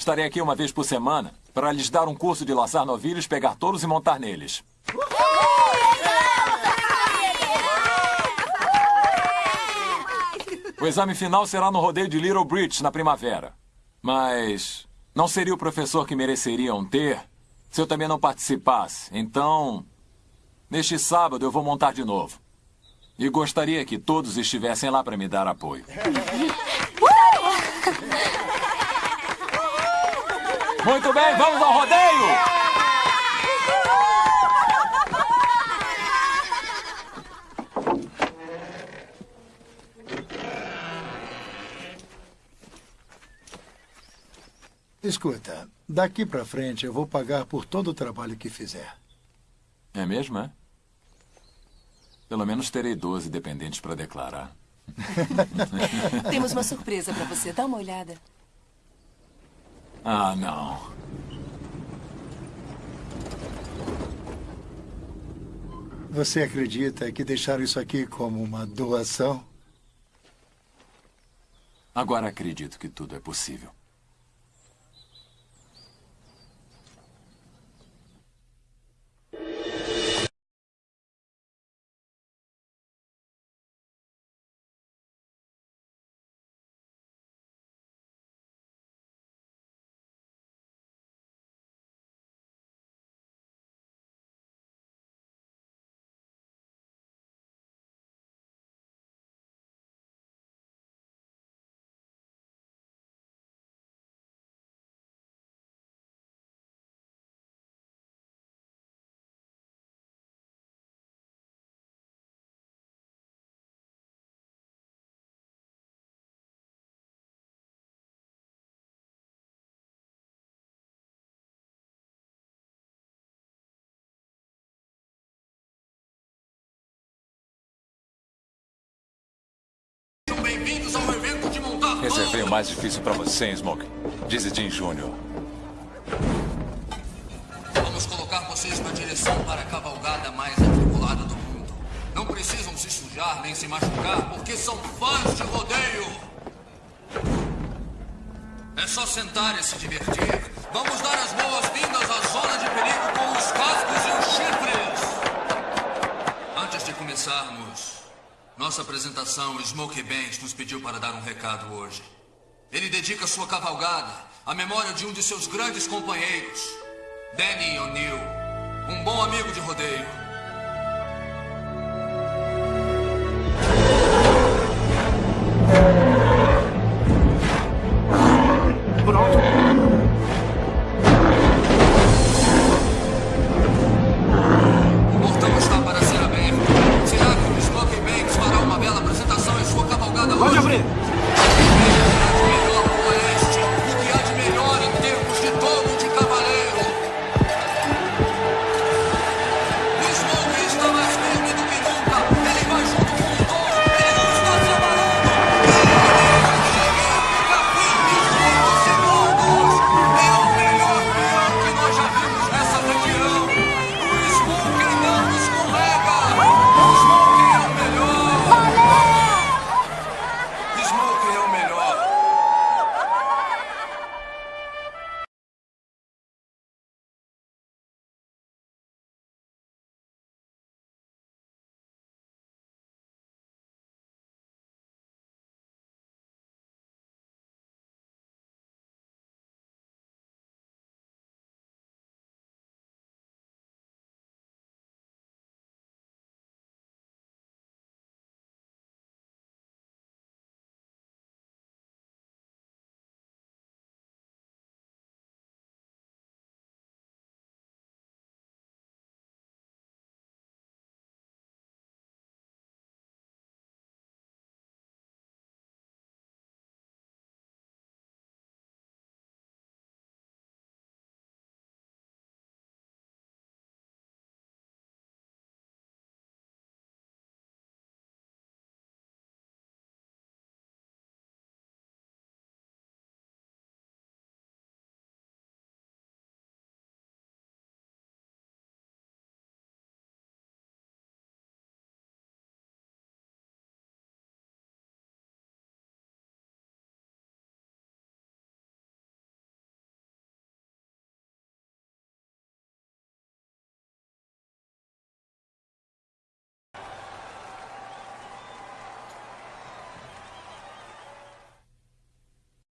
Estarei aqui uma vez por semana para lhes dar um curso de laçar novilhos, pegar touros e montar neles. O exame final será no rodeio de Little Bridge na primavera. Mas não seria o professor que mereceriam ter se eu também não participasse. Então, neste sábado eu vou montar de novo. E gostaria que todos estivessem lá para me dar apoio. Muito bem, vamos ao rodeio! Escuta, daqui pra frente eu vou pagar por todo o trabalho que fizer. É mesmo, é? Pelo menos terei 12 dependentes para declarar. Temos uma surpresa para você. Dá uma olhada. Ah, não. Você acredita que deixaram isso aqui como uma doação? Agora acredito que tudo é possível. Bem-vindos ao evento de montar Reservei o mais difícil para você, Smoke. Dizzy Dean Jr. Vamos colocar vocês na direção para a cavalgada mais atribulada do mundo. Não precisam se sujar nem se machucar, porque são fãs de rodeio. É só sentar e se divertir. Vamos dar as boas-vindas à zona de perigo com os cascos e os chifres. Antes de começarmos nossa apresentação, Smokey Banks nos pediu para dar um recado hoje. Ele dedica sua cavalgada à memória de um de seus grandes companheiros, Danny O'Neill, um bom amigo de rodeio.